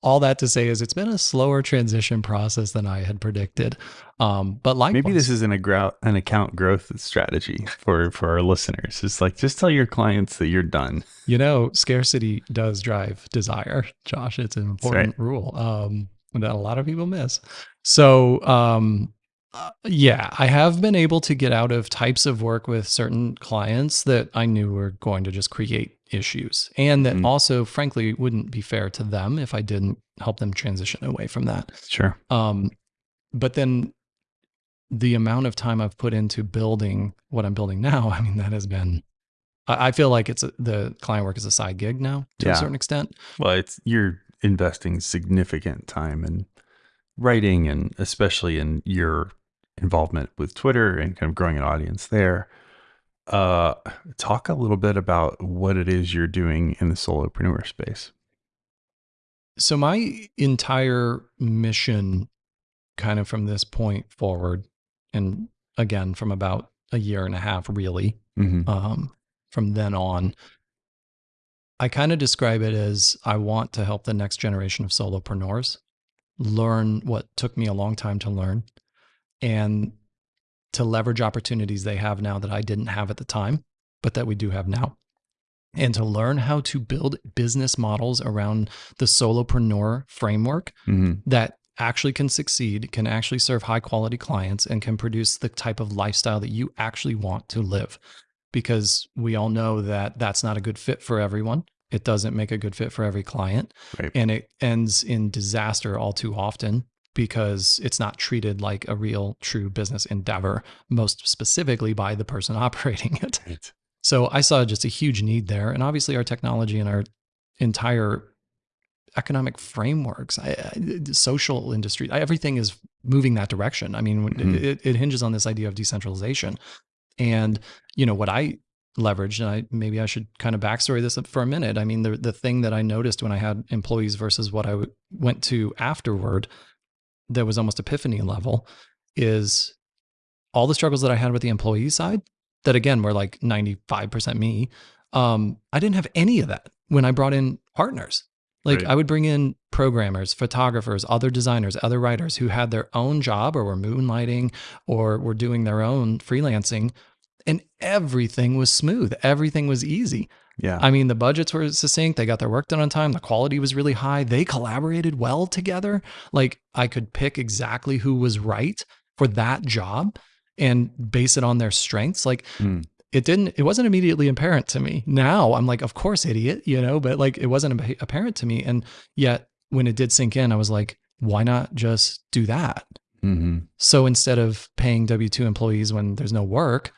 all that to say is it's been a slower transition process than I had predicted. Um, but like Maybe this isn't a grou- an account growth strategy for for our listeners. It's like just tell your clients that you're done. you know, scarcity does drive desire, Josh. It's an important rule um, that a lot of people miss. So, um, uh, yeah, I have been able to get out of types of work with certain clients that I knew were going to just create issues and that Mhm. also, frankly, wouldn't be fair to them if I didn't help them transition away from that. Sure. Um, but then the amount of time I've put into building what I'm building now, I mean, that has been, I I feel like it's a, the client work is a side gig now to Yeah. a certain extent. Well, it's you're investing significant time in writing and especially in your involvement with Twitter and kind of growing an audience there. Uh, talk a little bit about what it is you're doing in the solopreneur space. So my entire mission kind of from this point forward and again from about a year and a half really Mm-hmm. um, from then on i kind of describe it as i want to help the next generation of solopreneurs learn what took me a long time to learn and to leverage opportunities they have now that i didn't have at the time but that we do have now and to learn how to build business models around the solopreneur framework Mm-hmm. that actually can succeed, can actually serve high quality clients, and can produce the type of lifestyle that you actually want to live. Because we all know that that's not a good fit for everyone. It doesn't make a good fit for every client. Right. And it ends in disaster all too often because it's not treated like a real, true business endeavor, most specifically by the person operating it. Right. So I saw just a huge need there. And obviously, our technology and our entire economic frameworks, I, I, social industry, everything is moving that direction. I mean, Mhm. it, it hinges on this idea of decentralization. And, you know, what I leveraged, and I maybe I should kind of backstory this for a minute. I mean, the, the thing that I noticed when I had employees versus what I w- went to afterward, that was almost epiphany level, is all the struggles that I had with the employee side, that again were like 95% me. Um, I didn't have any of that when I brought in partners. Like Right. I would bring in programmers, photographers, other designers, other writers who had their own job or were moonlighting or were doing their own freelancing. And everything was smooth. Everything was easy. Yeah. I mean, the budgets were succinct. They got their work done on time. The quality was really high. They collaborated well together. Like I could pick exactly who was right for that job and base it on their strengths. Like Hmm. it didn't, it wasn't immediately apparent to me. Now I'm like, of course, idiot, you know, but like it wasn't apparent to me. And yet when it did sink in, I was like, why not just do that? mm-hmm. So instead of paying W 2 employees when there's no work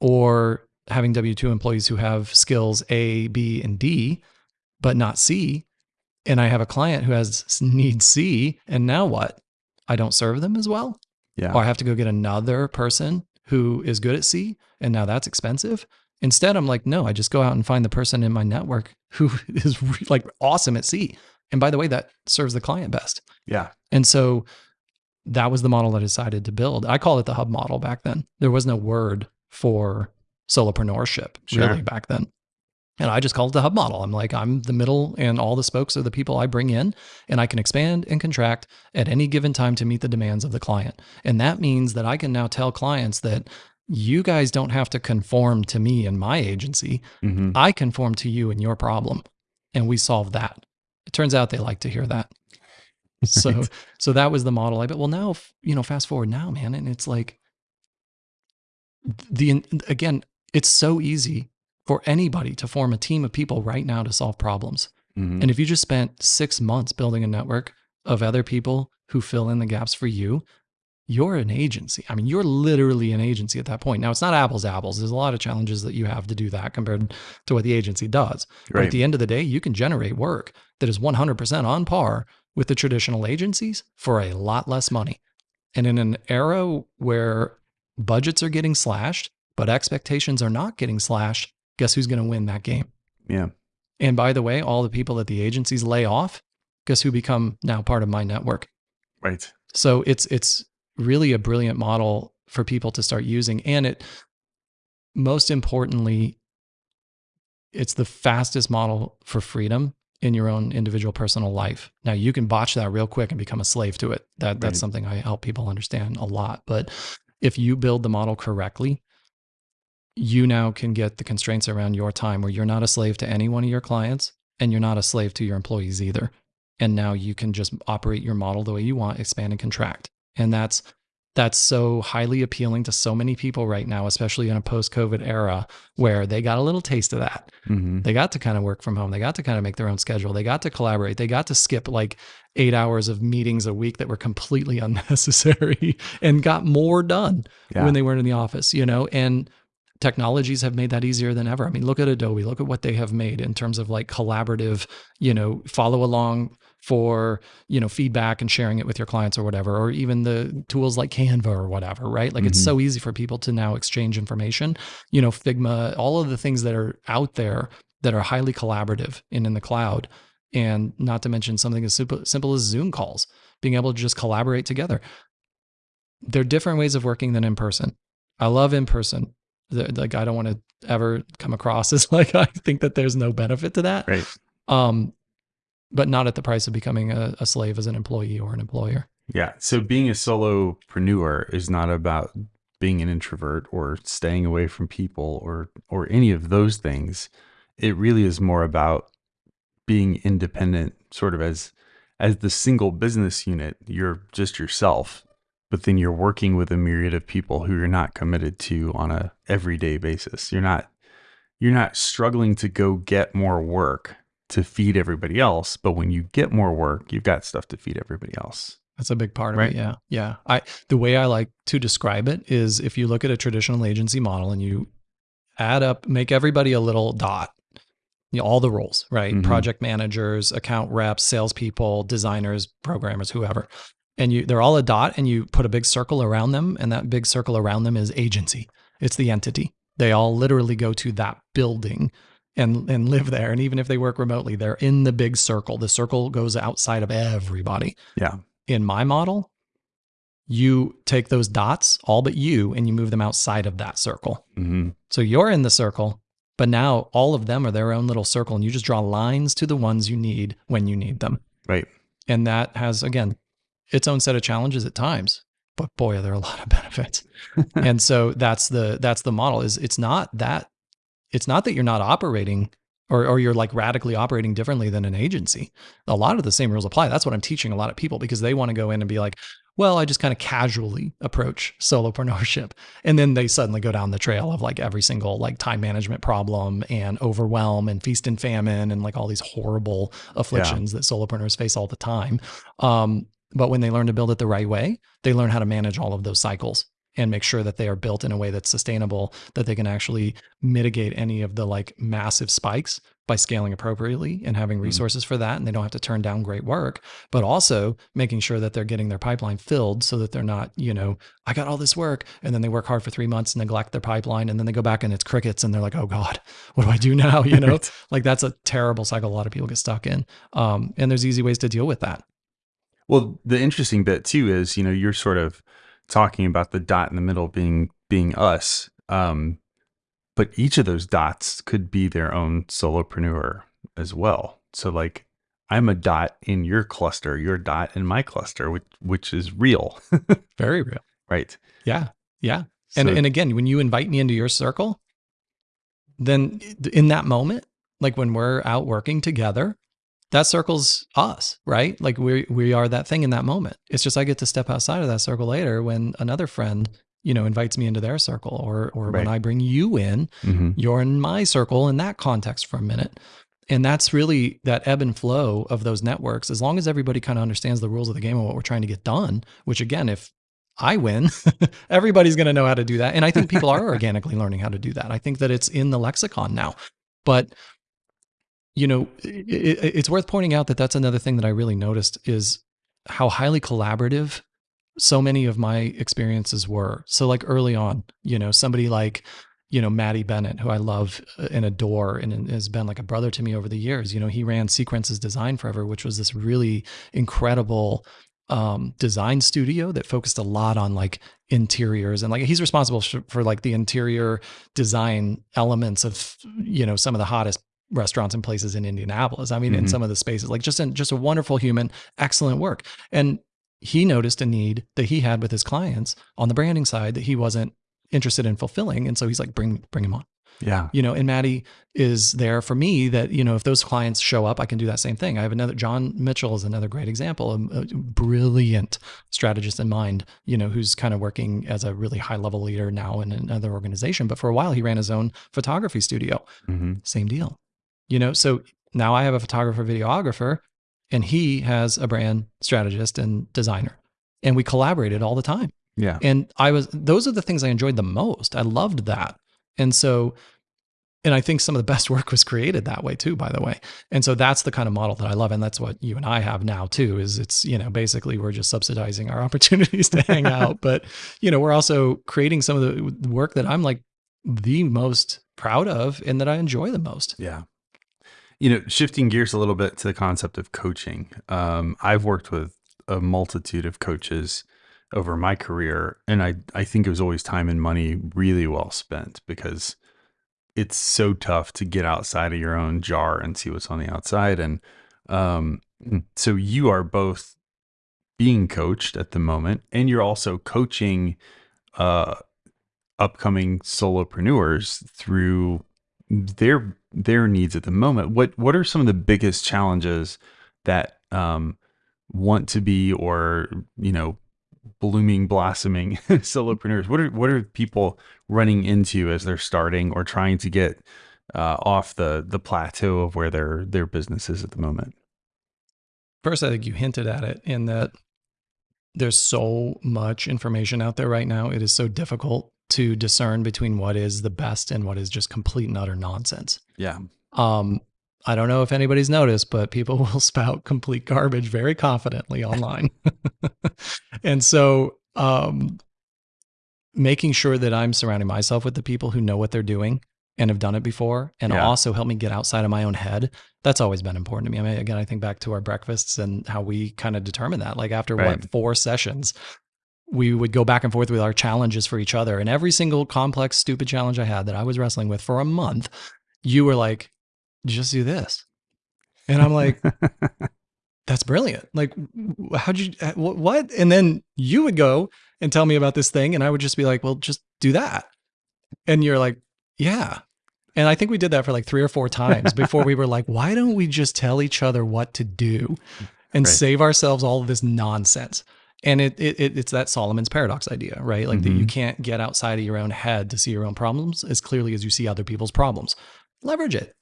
or having W 2 employees who have skills A, B, and D, but not C, and I have a client who has need C, and now what? I don't serve them as well? Yeah. Or I have to go get another person who is good at C, and now that's expensive. Instead, I'm like, no, I just go out and find the person in my network who is like awesome at C. And by the way, that serves the client best. Yeah. And so that was the model I decided to build. I call it the hub model back then. There was no word for solopreneurship Sure. really back then. And I just called it the hub model. I'm like, I'm the middle and all the spokes are the people I bring in, and I can expand and contract at any given time to meet the demands of the client. And that means that I can now tell clients that you guys don't have to conform to me and my agency. Mm-hmm. I conform to you and your problem. And we solve that. It turns out they like to hear that. So Right. so that was the model. I bet well now you know fast forward now man and it's like the again it's so easy for anybody to form a team of people right now to solve problems. Mm-hmm. And if you just spent 6 months building a network of other people who fill in the gaps for you, you're an agency. I mean, you're literally an agency at that point. Now, it's not apples to apples. There's a lot of challenges that you have to do that compared to what the agency does. But at the end of the day, you can generate work that is 100% on par with the traditional agencies for a lot less money. And in an era where budgets are getting slashed, but expectations are not getting slashed, guess who's going to win that game? yeah. And by the way, all the people that the agencies lay off, guess who become now part of my network? Right. So it's it's really a brilliant model for people to start using and it most importantly it's the fastest model for freedom in your own individual personal life. Now you can botch that real quick and become a slave to it. That that's Right. something I help people understand a lot. But if you build the model correctly, you now can get the constraints around your time where you're not a slave to any one of your clients and you're not a slave to your employees either. And now you can just operate your model the way you want, expand and contract. And that's that's so highly appealing to so many people right now, especially in a post COVID era where they got a little taste of that. Mm-hmm. They got to kind of work from home. They got to kind of make their own schedule. They got to collaborate. They got to skip like eight hours of meetings a week that were completely unnecessary and got more done Yeah. when they weren't in the office, you know? And technologies have made that easier than ever. I mean, look at Adobe, look at what they have made in terms of like collaborative, you know, follow along for, you know, feedback and sharing it with your clients or whatever, or even the tools like Canva or whatever, right? Like it's Mhm. so easy for people to now exchange information, you know, Figma, all of the things that are out there that are highly collaborative and in the cloud. And not to mention something as simple, simple as Zoom calls, being able to just collaborate together. They're different ways of working than in person. I love in person. Like I don't want to ever come across as like I think that there's no benefit to that. Right. Um, but not at the price of becoming a, a slave as an employee or an employer. Yeah. So being a solopreneur is not about being an introvert or staying away from people or or any of those things. It really is more about being independent sort of as as the single business unit. You're just yourself, but then you're working with a myriad of people who you're not committed to on a everyday basis. You're not you're not struggling to go get more work to feed everybody else, but when you get more work, you've got stuff to feed everybody else. That's a big part of Right. it. Yeah. Yeah. I the way I like to describe it is if you look at a traditional agency model and you add up, make everybody a little dot. You know, all the roles, right? Mhm. Project managers, account reps, salespeople, designers, programmers, whoever. And you they're all a dot and you put a big circle around them, and that big circle around them is agency. It's the entity. They all literally go to that building and and live there. And even if they work remotely, they're in the big circle. The circle goes outside of everybody Yeah. in my model, you take those dots, all but you, and you move them outside of that circle. hmm So you're in the circle, but now all of them are their own little circle, and you just draw lines to the ones you need when you need them. Right. And that has, again, its own set of challenges at times. But boy, are there a lot of benefits. and so that's the that's the model. Is it's not that it's not that you're not operating or or you're like radically operating differently than an agency. A lot of the same rules apply. That's what I'm teaching a lot of people because they want to go in and be like, well, I just kind of casually approach solopreneurship. And then they suddenly go down the trail of like every single like time management problem and overwhelm and feast and famine and like all these horrible afflictions that solopreneurs face all the time. Um, but when they learn to build it the right way, they learn how to manage all of those cycles and make sure that they are built in a way that's sustainable, that they can actually mitigate any of the like massive spikes by scaling appropriately and having Mhm. resources for that. And they don't have to turn down great work, but also making sure that they're getting their pipeline filled so that they're not, you know, I got all this work. And then they work hard for three months, and neglect their pipeline. And then they go back and it's crickets and they're like, oh God, what do I do now? You know, Right. like that's a terrible cycle a lot of people get stuck in. Um, and there's easy ways to deal with that. Well, the interesting bit too is, you know, you're sort of talking about the dot in the middle being being us. Um, but each of those dots could be their own solopreneur as well. So like I'm a dot in your cluster, your dot in my cluster, which which is real. Very real. right. Yeah. Yeah. And and again, when you invite me into your circle, then in that moment, like when we're out working together, that circle's us, right? Like we we are that thing in that moment. It's just I get to step outside of that circle later when another friend, you know, invites me into their circle or or when I bring you in, hmm you're in my circle in that context for a minute. And that's really that ebb and flow of those networks. As long as everybody kind of understands the rules of the game and what we're trying to get done, which again, if I win, everybody's going to know how to do that. And I think people are organically learning how to do that. I think that it's in the lexicon now. But you know, it, it- it's worth pointing out that that's another thing that I really noticed is how highly collaborative so many of my experiences were. So like early on, you know, somebody like you know, Maddie Bennett, who I love and adore and has been like a brother to me over the years. You know, he ran Sequences Design Forever, which was this really incredible um, design studio that focused a lot on like interiors and like he's responsible for, for like the interior design elements of, you know, some of the hottest restaurants and places in Indianapolis. I mean, in Mhm. some of the spaces, like just, in, just a wonderful human, excellent work. And he noticed a need that he had with his clients on the branding side that he wasn't interested in fulfilling. And so he's like, bring, bring him on. Yeah. you know, and Maddie is there for me that, you know, if those clients show up, I can do that same thing. I have another, John Mitchell is another great example, a, a brilliant strategist in mind, you know, who's kind of working as a really high level leader now in another organization. But for a while, he ran his own photography studio. hmm Same deal, you know, so now I have a photographer, videographer, and he has a brand strategist and designer. And we collaborated all the time Yeah. and i was those are the things i enjoyed the most i loved that and so and i think some of the best work was created that way too by the way and so that's the kind of model that i love and that's what you and i have now too is it's you know basically we're just subsidizing our opportunities to hang out but you know we're also creating some of the work that i'm like the most proud of and that i enjoy the most Yeah. You know, shifting gears a little bit to the concept of coaching. Um, I've worked with a multitude of coaches over my career, and I, I think it was always time and money really well spent because it's so tough to get outside of your own jar and see what's on the outside. And um, so you are both being coached at the moment, and you're also coaching uh, upcoming solopreneurs through their their needs at the moment. What what are some of the biggest challenges that um, want to be or you know blooming blossoming solopreneurs? What are what are people running into as they're starting or trying to get uh, off the the plateau of where their their business is at the moment? First, I think you hinted at it in that there's so much information out there right now. It is so difficult to discern between what is the best and what is just complete and utter nonsense. Yeah, Um, I don't know if anybody's noticed, but people will spout complete garbage very confidently online. and so, um, making sure that I'm surrounding myself with the people who know what they're doing and have done it before and Yeah. also help me get outside of my own head. That's always been important to me. I mean, again, I think back to our breakfasts and how we kind of determined that. Like after Right. what four sessions, we would go back and forth with our challenges for each other. And every single complex, stupid challenge I had that I was wrestling with for a month, you were like, just do this. And I'm like, that's brilliant. Like, how'd you, uh, what? And then you would go and tell me about this thing. And I would just be like, well, just do that. And you're like, yeah. And I think we did that for like three or four times before we were like, why don't we just tell each other what to do and Right. save ourselves all of this nonsense? And it, it, it it's that Solomon's paradox idea, right? Like that you Mhm. can't get outside of your own head to see your own problems as clearly as you see other people's problems. Leverage it.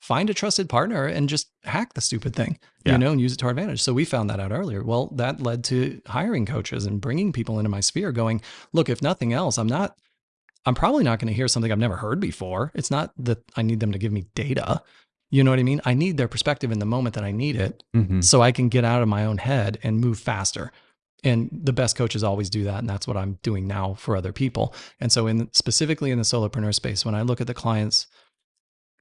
Find a trusted partner and just hack the stupid thing, Yeah. you know, and use it to our advantage. So we found that out earlier. Well, that led to hiring coaches and bringing people into my sphere going, look, if nothing else, I'm not, I'm probably not going to hear something I've never heard before. It's not that I need them to give me data. You know what I mean? I need their perspective in the moment that I need it Mhm. so I can get out of my own head and move faster. And the best coaches always do that, and that's what I'm doing now for other people. And so, in specifically in the solopreneur space, when I look at the clients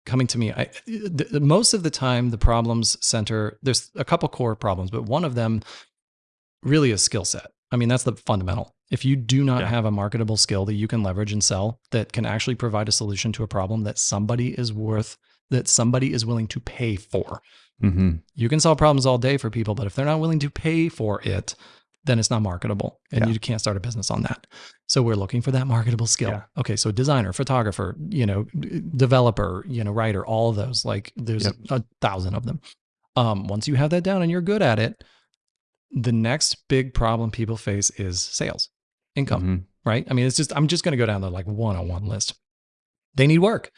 coming to me, I, the, the- most of the time the problems center. There's a couple core problems, but one of them really is skill set. I mean, that's the fundamental. If you do not Yeah. have a marketable skill that you can leverage and sell that can actually provide a solution to a problem that somebody is worth, that somebody is willing to pay for, Mhm. you can solve problems all day for people, but if they're not willing to pay for it, then it's not marketable and Yeah. you can't start a business on that. So we're looking for that marketable skill. Yeah. Okay, so designer, photographer, you know, developer, you know, writer, all of those. Like there's Yep. a thousand of them. Um, once you have that down and you're good at it, the next big problem people face is sales, income Mhm. right? I mean, it's just, I'm just going to go down the like one on one list. They need work.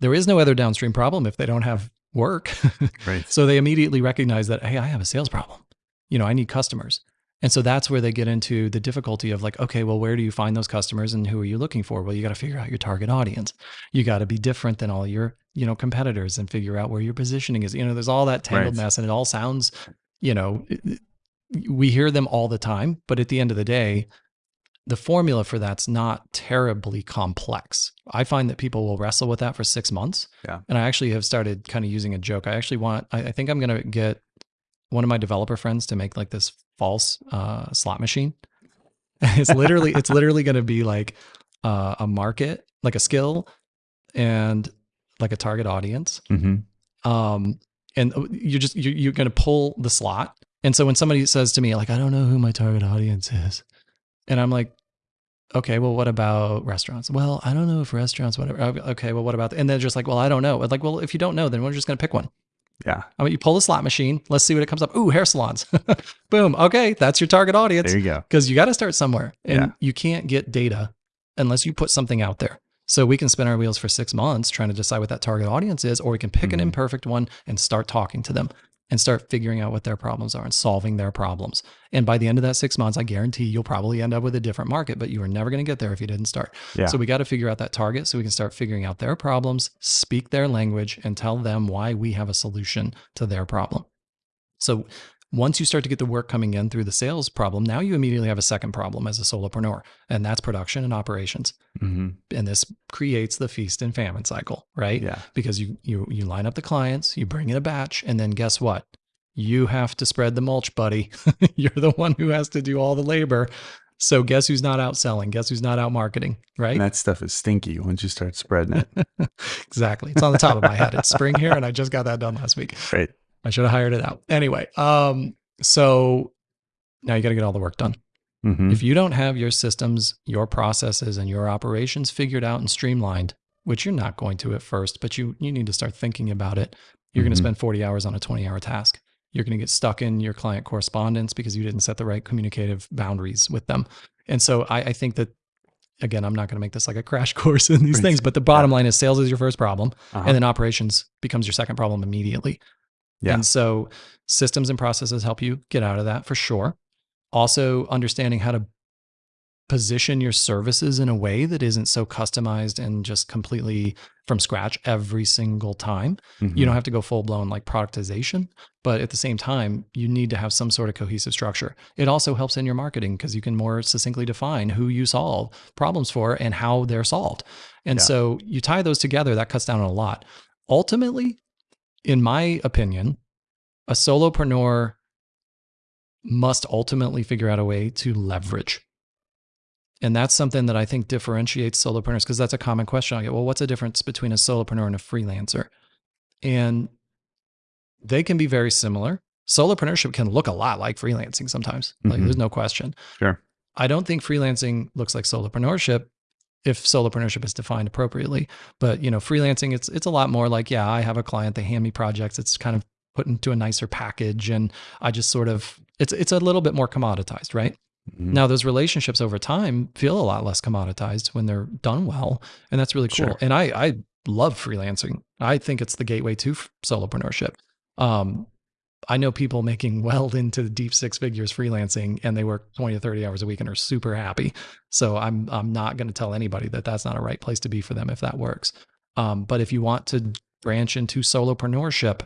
There is no other downstream problem if they don't have work. Right. so they immediately recognize that, hey, I have a sales problem. You know, I need customers. And so that's where they get into the difficulty of like, okay, well, where do you find those customers and who are you looking for? Well, you got to figure out your target audience. You got to be different than all your, you know, competitors and figure out where your positioning is. You know, there's all that tangled Right. mess and it all sounds, you know, we hear them all the time, but at the end of the day, the formula for that's not terribly complex. I find that people will wrestle with that for six months. Yeah. And I actually have started kind of using a joke. I actually want, I, I think I'm going to get one of my developer friends to make like this false uh, slot machine. it's literally, it's literally going to be like uh, a market, like a skill and like a target audience Mhm. um, and you're just you're, you're going to pull the slot. And so when somebody says to me like, I don't know who my target audience is, and I'm like, okay, well, what about restaurants? Well, I don't know if restaurants, whatever. Okay, well, what about, and they're just like, well, I don't know. Like, well, if you don't know, then we're just going to pick one. Yeah. I mean, you pull the slot machine. Let's see what it comes up. Ooh, hair salons. Boom. Okay, that's your target audience. There you go. Because you got to start somewhere, and Yeah. you can't get data unless you put something out there. So we can spin our wheels for six months trying to decide what that target audience is, or we can pick an Mhm. imperfect one and start talking to them and start figuring out what their problems are and solving their problems. And by the end of that six months, I guarantee you'll probably end up with a different market, but you are never going to get there if you didn't start. Yeah. So we got to figure out that target so we can start figuring out their problems, speak their language, and tell them why we have a solution to their problem. So once you start to get the work coming in through the sales problem, now you immediately have a second problem as a solopreneur, and that's production and operations. hmm And this creates the feast and famine cycle, right? Yeah. Because you you you line up the clients, you bring in a batch, and then guess what? You have to spread the mulch, buddy. You're the one who has to do all the labor. So guess who's not out selling? Guess who's not out marketing, right? And that stuff is stinky once you start spreading it. exactly. It's on the top of my head. It's spring here, and I just got that done last week. right. I should have hired it out. Anyway, um, so now you got to get all the work done. hmm If you don't have your systems, your processes, and your operations figured out and streamlined, which you're not going to at first, but you you need to start thinking about it. You're going Mhm. to spend 40 hours on a 20 hour task. You're going to get stuck in your client correspondence because you didn't set the right communicative boundaries with them. And so I, I think that again, I'm not going to make this like a crash course in these things, but the bottom line is sales is your first problem, Uh-huh. and then operations becomes your second problem immediately. Yeah. And so systems and processes help you get out of that for sure. Also, understanding how to position your services in a way that isn't so customized and just completely from scratch every single time. You Mhm. don't have to go full blown like productization, but at the same time, you need to have some sort of cohesive structure. It also helps in your marketing because you can more succinctly define who you solve problems for and how they're solved. And Yeah. so you tie those together, that cuts down on a lot. Ultimately, in my opinion, a solopreneur must ultimately figure out a way to leverage. And that's something that I think differentiates solopreneurs because that's a common question I get. Well, what's the difference between a solopreneur and a freelancer? And they can be very similar. Solopreneurship can look a lot like freelancing sometimes. Like Mhm. there's no question. Sure. I don't think freelancing looks like solopreneurship if solopreneurship is defined appropriately. But you know, freelancing it's it's a lot more like, yeah, I have a client, they hand me projects, it's kind of put into a nicer package and I just sort of it's it's a little bit more commoditized, right? Mhm. Now those relationships over time feel a lot less commoditized when they're done well, and that's really cool. Sure. And I I love freelancing. I think it's the gateway to f- solopreneurship. Um, I know people making well into the deep six figures freelancing, and they work twenty to thirty hours a week and are super happy. So I'm I'm not going to tell anybody that that's not a right place to be for them if that works. Um, but if you want to branch into solopreneurship,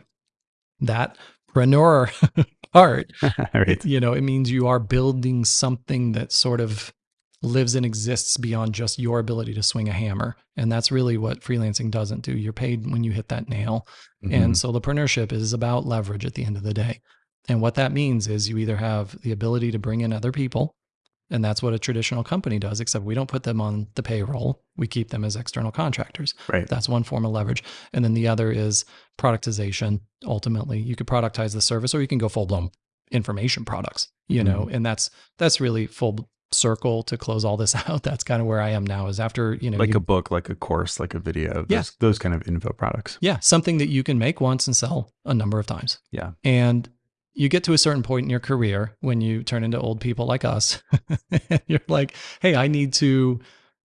that preneur part right. you know, it means you are building something that sort of lives and exists beyond just your ability to swing a hammer. And that's really what freelancing doesn't do. You're paid when you hit that nail. And Mhm. solopreneurship is about leverage at the end of the day. And what that means is you either have the ability to bring in other people, and that's what a traditional company does, except we don't put them on the payroll. We keep them as external contractors. right. That's one form of leverage. And then the other is productization. Ultimately, you could productize the service or you can go full blown information products, you know, Mm-hmm. and that's that's really full circle to close all this out. That's kind of where I am now is after, you know, like you- a book, like a course, like a video. Yeah. Those, those kind of info products. yeah, something that you can make once and sell a number of times. Yeah. And you get to a certain point in your career when you turn into old people like us. and you're like, hey, I need to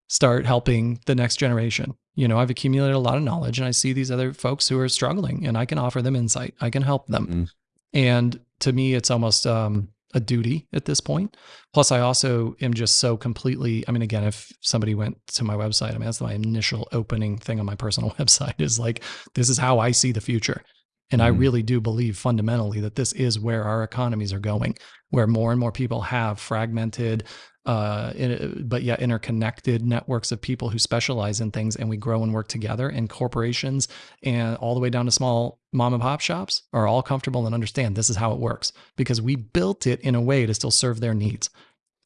start helping the next generation. You know, I've accumulated a lot of knowledge and I see these other folks who are struggling and I can offer them insight. I can help them. Mhm. And to me, it's almost um, a duty at this point. Plus, I also am just so completely. I mean, again, if somebody went to my website, I mean, that's my initial opening thing on my personal website is like, this is how I see the future. And I Mhm. really do believe fundamentally that this is where our economies are going, where more and more people have fragmented, uh, in, but yet interconnected networks of people who specialize in things, and we grow and work together. And corporations and all the way down to small mom and pop shops are all comfortable and understand this is how it works because we built it in a way to still serve their needs.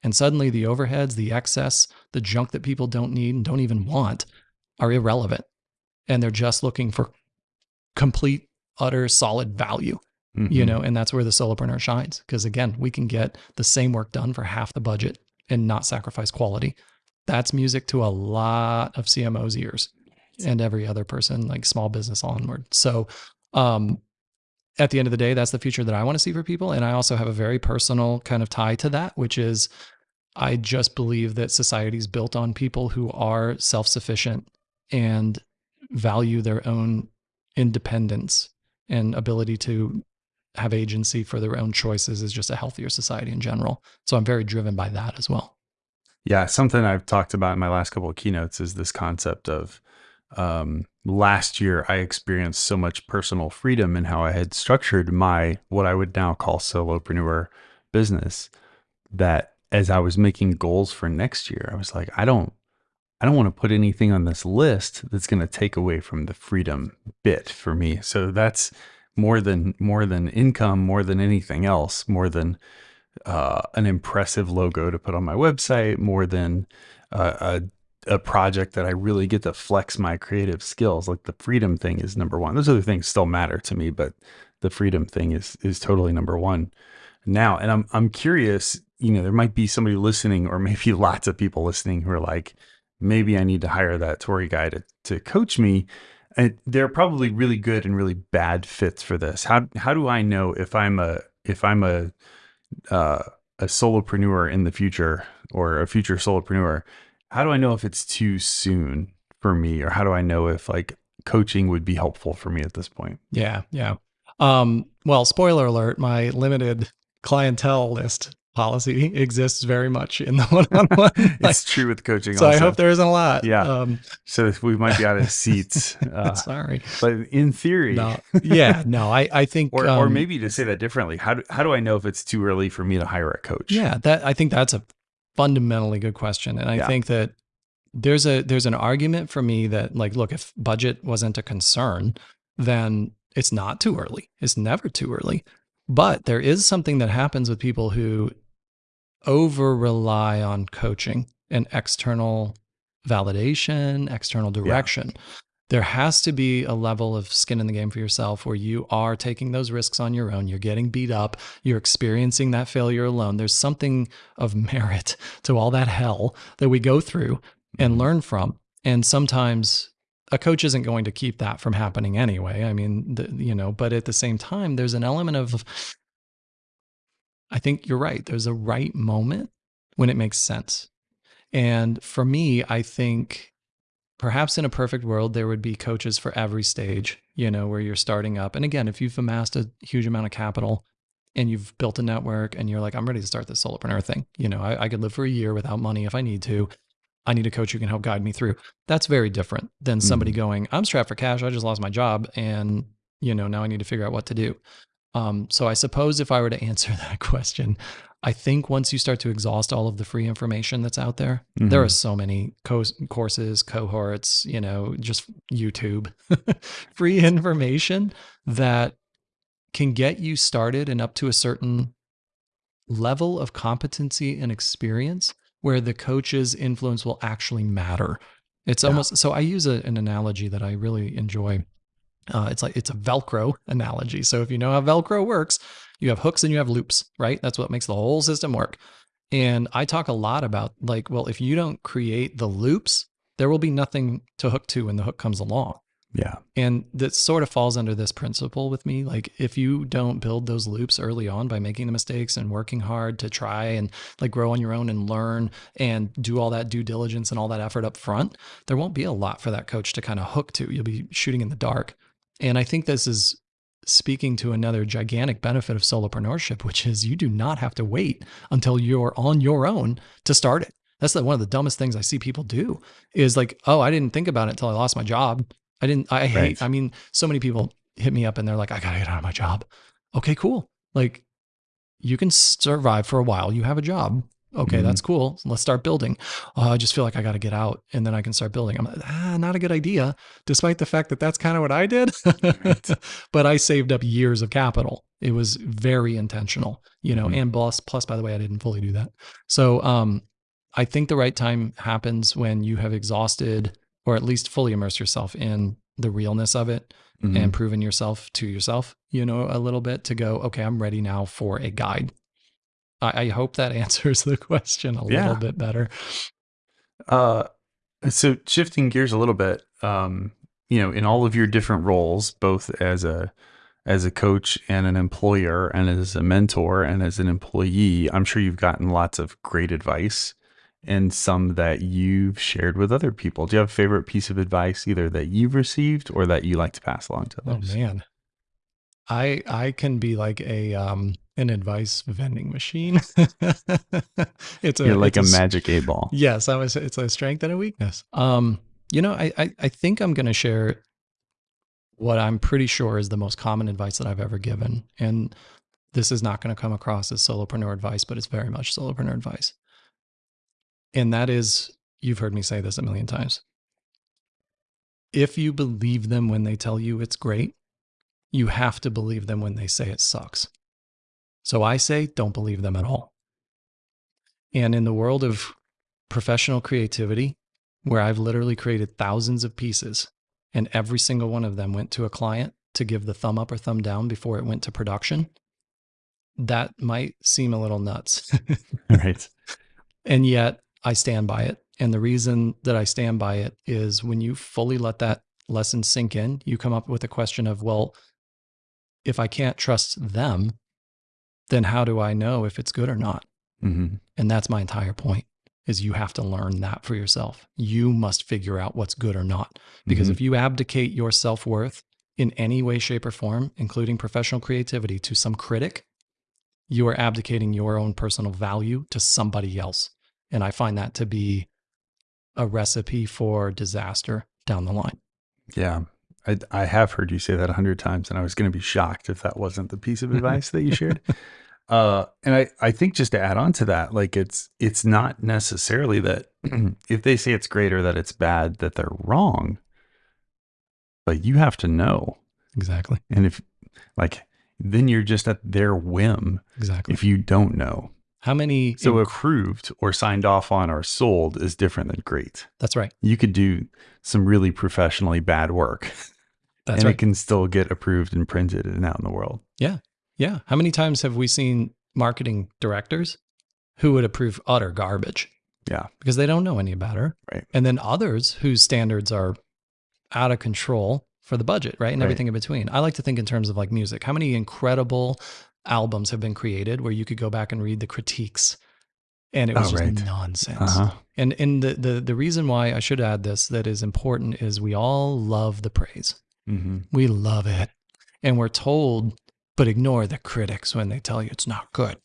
And suddenly, the overheads, the excess, the junk that people don't need and don't even want are irrelevant, and they're just looking for complete utter solid value you Mhm. know and that's where the solopreneur shines because again we can get the same work done for half the budget and not sacrifice quality That's music to a lot of CMOs' ears and every other person, like small business onward. So, um, at the end of the day, that's the future that I want to see for people. And I also have a very personal kind of tie to that, which is I just believe that society is built on people who are self sufficient and value their own independence and ability to have agency for their own choices is just a healthier society in general. So I'm very driven by that as well. Yeah, something I've talked about in my last couple of keynotes is this concept of um, last year I experienced so much personal freedom in how I had structured my what I would now call solopreneur business that as I was making goals for next year, I was like, I don't I don't want to put anything on this list that's going to take away from the freedom bit for me. So that's more than more than income, more than anything else, more than uh, an impressive logo to put on my website, more than uh, a a project that I really get to flex my creative skills. Like the freedom thing is number one. Those other things still matter to me, but the freedom thing is is totally number one now. And I'm I'm curious. You know, there might be somebody listening, or maybe lots of people listening who are like, maybe I need to hire that Tori guy to to coach me. And they're probably really good and really bad fits for this. How how do I know if I'm a if I'm a uh, a solopreneur in the future or a future solopreneur? How do I know if it's too soon for me, or how do I know if like coaching would be helpful for me at this point? Yeah, yeah. Um, well, spoiler alert: my limited clientele list policy exists very much in the one-on-one. it's true with coaching. So also. I hope there isn't a lot. Yeah. Um, so we might be out of seats. Uh, sorry, but in theory, no. yeah, no. I I think, or um, or maybe to say that differently. How do how do I know if it's too early for me to hire a coach? Yeah, that I think that's a fundamentally good question, and I yeah. think that there's a there's an argument for me that like, look, if budget wasn't a concern, then it's not too early. It's never too early. But there is something that happens with people who over rely on coaching and external validation, external direction. Yeah. There has to be a level of skin in the game for yourself where you are taking those risks on your own. You're getting beat up. You're experiencing that failure alone. There's something of merit to all that hell that we go through and mm-hmm. learn from. And sometimes a coach isn't going to keep that from happening anyway. I mean, the, you know, but at the same time, there's an element of I think you're right. There's a right moment when it makes sense. And for me, I think perhaps in a perfect world, there would be coaches for every stage, you know, where you're starting up. And again, if you've amassed a huge amount of capital and you've built a network and you're like, I'm ready to start this solopreneur thing, you know, I, I could live for a year without money if I need to. I need a coach who can help guide me through. That's very different than somebody mm-hmm. going, I'm strapped for cash. I just lost my job. And, you know, now I need to figure out what to do. Um, so I suppose if I were to answer that question, I think once you start to exhaust all of the free information that's out there, mm-hmm. there are so many co- courses, cohorts, you know, just YouTube, free information that can get you started and up to a certain level of competency and experience where the coach's influence will actually matter. It's yeah. almost so I use a, an analogy that I really enjoy uh, it's like it's a Velcro analogy. So if you know how Velcro works, you have hooks and you have loops, right? That's what makes the whole system work. And I talk a lot about like, well, if you don't create the loops, there will be nothing to hook to when the hook comes along. Yeah. And that sort of falls under this principle with me. Like, if you don't build those loops early on by making the mistakes and working hard to try and like grow on your own and learn and do all that due diligence and all that effort up front, there won't be a lot for that coach to kind of hook to. You'll be shooting in the dark. And I think this is speaking to another gigantic benefit of solopreneurship, which is you do not have to wait until you're on your own to start it. That's the, one of the dumbest things I see people do is like, oh, I didn't think about it until I lost my job. I didn't, I hate, right. I mean, so many people hit me up and they're like, I got to get out of my job. Okay, cool. Like you can survive for a while. You have a job. Okay, mm-hmm. that's cool. let's start building. Oh, I just feel like I got to get out and then I can start building. I'm like, ah, not a good idea, despite the fact that that's kind of what I did. but I saved up years of capital. It was very intentional, you know, mm-hmm. and plus, plus, by the way, I didn't fully do that. So um, I think the right time happens when you have exhausted or at least fully immersed yourself in the realness of it mm-hmm. and proven yourself to yourself, you know, a little bit to go, okay, I'm ready now for a guide I, I hope that answers the question a yeah. little bit better. Uh, so shifting gears a little bit, um, you know, in all of your different roles, both as a as a coach and an employer and as a mentor and as an employee, I'm sure you've gotten lots of great advice and some that you've shared with other people. Do you have a favorite piece of advice either that you've received or that you like to pass along to others? Oh man. I I can be like a um an advice vending machine. it's a You're like a it's s- magic eight ball. Yes, I was it's a strength and a weakness. Um, you know, I I, I think I'm gonna share what I'm pretty sure is the most common advice that I've ever given. And this is not going to come across as solopreneur advice, but it's very much solopreneur advice. And that is, you've heard me say this a million times. If you believe them when they tell you it's great, you have to believe them when they say it sucks. So I say, don't believe them at all. And in the world of professional creativity, where I've literally created thousands of pieces and every single one of them went to a client to give the thumb up or thumb down before it went to production, that might seem a little nuts. right. and yet I stand by it. And the reason that I stand by it is when you fully let that lesson sink in, you come up with a question of, well, if I can't trust them, then how do I know if it's good or not? hmm And that's my entire point is you have to learn that for yourself. You must figure out what's good or not. Because Mhm. if you abdicate your self-worth in any way, shape, or form, including professional creativity, to some critic, you are abdicating your own personal value to somebody else. And I find that to be a recipe for disaster down the line. Yeah. I, I have heard you say that a hundred times, and I was going to be shocked if that wasn't the piece of advice that you shared. Uh, and I, I think just to add on to that, like it's it's not necessarily that if they say it's great or that it's bad that they're wrong, but you have to know. Exactly. And if like then you're just at their whim Exactly. if you don't know. How many? So inc- approved or signed off on or sold is different than great. that's right. You could do some really professionally bad work That's and right. it can still get approved and printed and out in the world. Yeah. Yeah. How many times have we seen marketing directors who would approve utter garbage Yeah. because they don't know any better? Right. And then others whose standards are out of control for the budget, right? And Right. everything in between. I like to think in terms of like music. How many incredible albums have been created where you could go back and read the critiques and it was Oh, just nonsense. Uh-huh. And and the, the the reason why I should add this that is important is we all love the praise. Hmm We love it. And we're told, but ignore the critics when they tell you it's not good.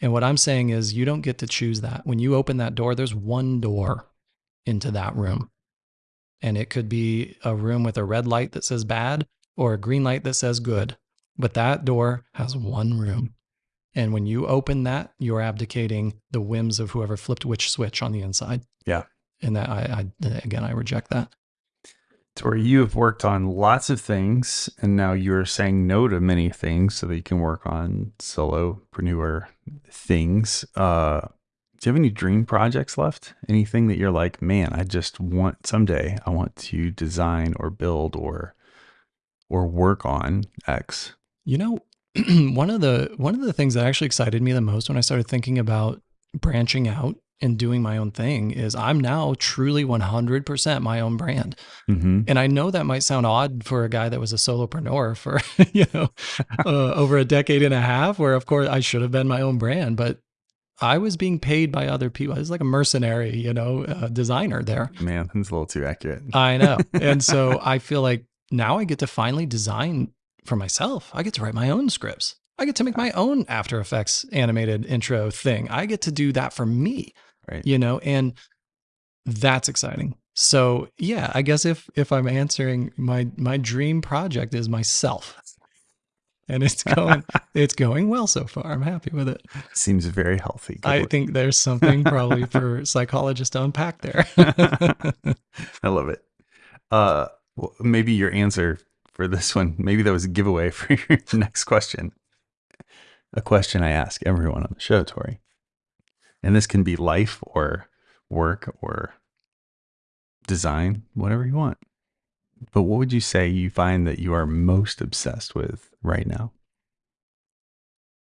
and what I'm saying is, you don't get to choose that. When you open that door, there's one door into that room. And it could be a room with a red light that says bad or a green light that says good. But that door has one room. And when you open that, you're abdicating the whims of whoever flipped which switch on the inside. Yeah. And that I, I again, I reject that. Tori, you have worked on lots of things and now you're saying no to many things so that you can work on solopreneur things. Uh, do you have any dream projects left? Anything that you're like, man, I just want someday I want to design or build or or work on X. You know, one of the one of the things that actually excited me the most when I started thinking about branching out and doing my own thing is I'm now truly 100% my own brand. Mm-hmm. And I know that might sound odd for a guy that was a solopreneur for, you know, uh, over a decade and a half where of course I should have been my own brand, but I was being paid by other people. I was like a mercenary, you know, uh, designer there. Man, that's a little too accurate. I know. And so I feel like now I get to finally design for myself. I get to write my own scripts. I get to make my own After Effects animated intro thing. I get to do that for me, Right. you know, and that's exciting. So yeah, I guess if if I'm answering my my dream project is myself. And it's going it's going well so far. I'm happy with it. Seems very healthy. Good I work. think there's something probably for psychologists to unpack there. I love it. Uh, well, maybe your answer for this one, maybe that was a giveaway for your next question. A question I ask everyone on the show, Tori. And this can be life or work or design, whatever you want. But what would you say you find that you are most obsessed with right now?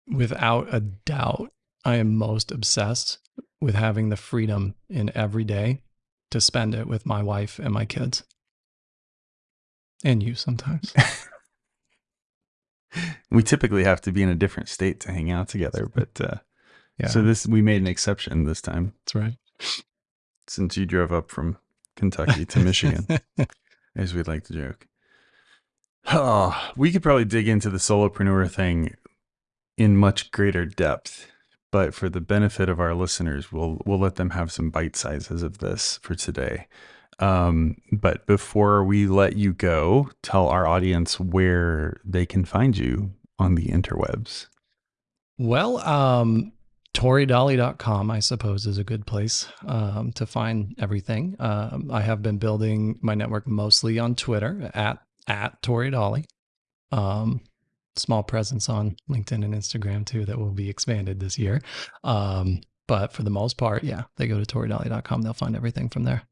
Without a doubt, I am most obsessed with having the freedom in every day to spend it with my wife and my kids. And you sometimes. we typically have to be in a different state to hang out together, but uh, Yeah. so this we made an exception this time that's right. since you drove up from Kentucky to Michigan, as we'd like to joke. Oh, we could probably dig into the solopreneur thing in much greater depth, but for the benefit of our listeners, we'll we'll let them have some bite sizes of this for today. Um, but before we let you go, tell our audience where they can find you on the interwebs. Well, um, ToriDolly.com, I suppose, is a good place um, to find everything. Um, I have been building my network mostly on Twitter at at Tori Dolly. Um, small presence on LinkedIn and Instagram too that will be expanded this year. Um, but for the most part, yeah, they go to ToriDolly.com. They'll find everything from there.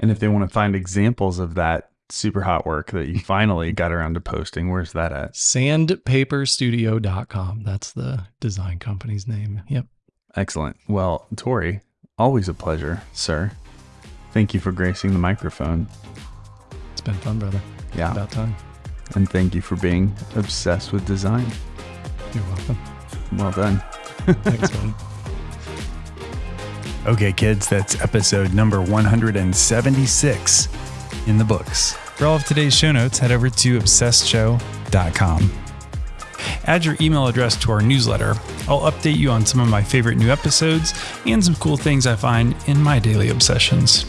And if they want to find examples of that super hot work that you finally got around to posting, where's that at? Sandpaperstudio.com. That's the design company's name. Yep. Excellent. Well, Tori, always a pleasure, sir. Thank you for gracing the microphone. It's been fun, brother. Yeah. About time. And thank you for being obsessed with design. You're welcome. Well done. Thanks, buddy. Okay, kids, that's episode number 176 in the books. For all of today's show notes, head over to obsessedshow.com. Add your email address to our newsletter. I'll update you on some of my favorite new episodes and some cool things I find in my daily obsessions.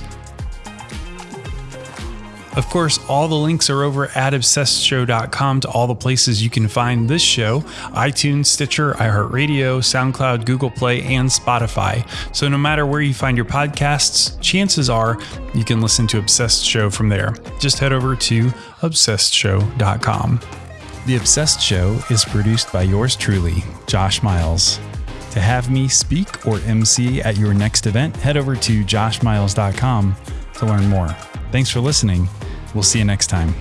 Of course, all the links are over at obsessedshow.com to all the places you can find this show iTunes, Stitcher, iHeartRadio, SoundCloud, Google Play, and Spotify. So no matter where you find your podcasts, chances are you can listen to Obsessed Show from there. Just head over to obsessedshow.com. The Obsessed Show is produced by yours truly, Josh Miles. To have me speak or MC at your next event, head over to joshmiles.com to learn more. Thanks for listening. We'll see you next time.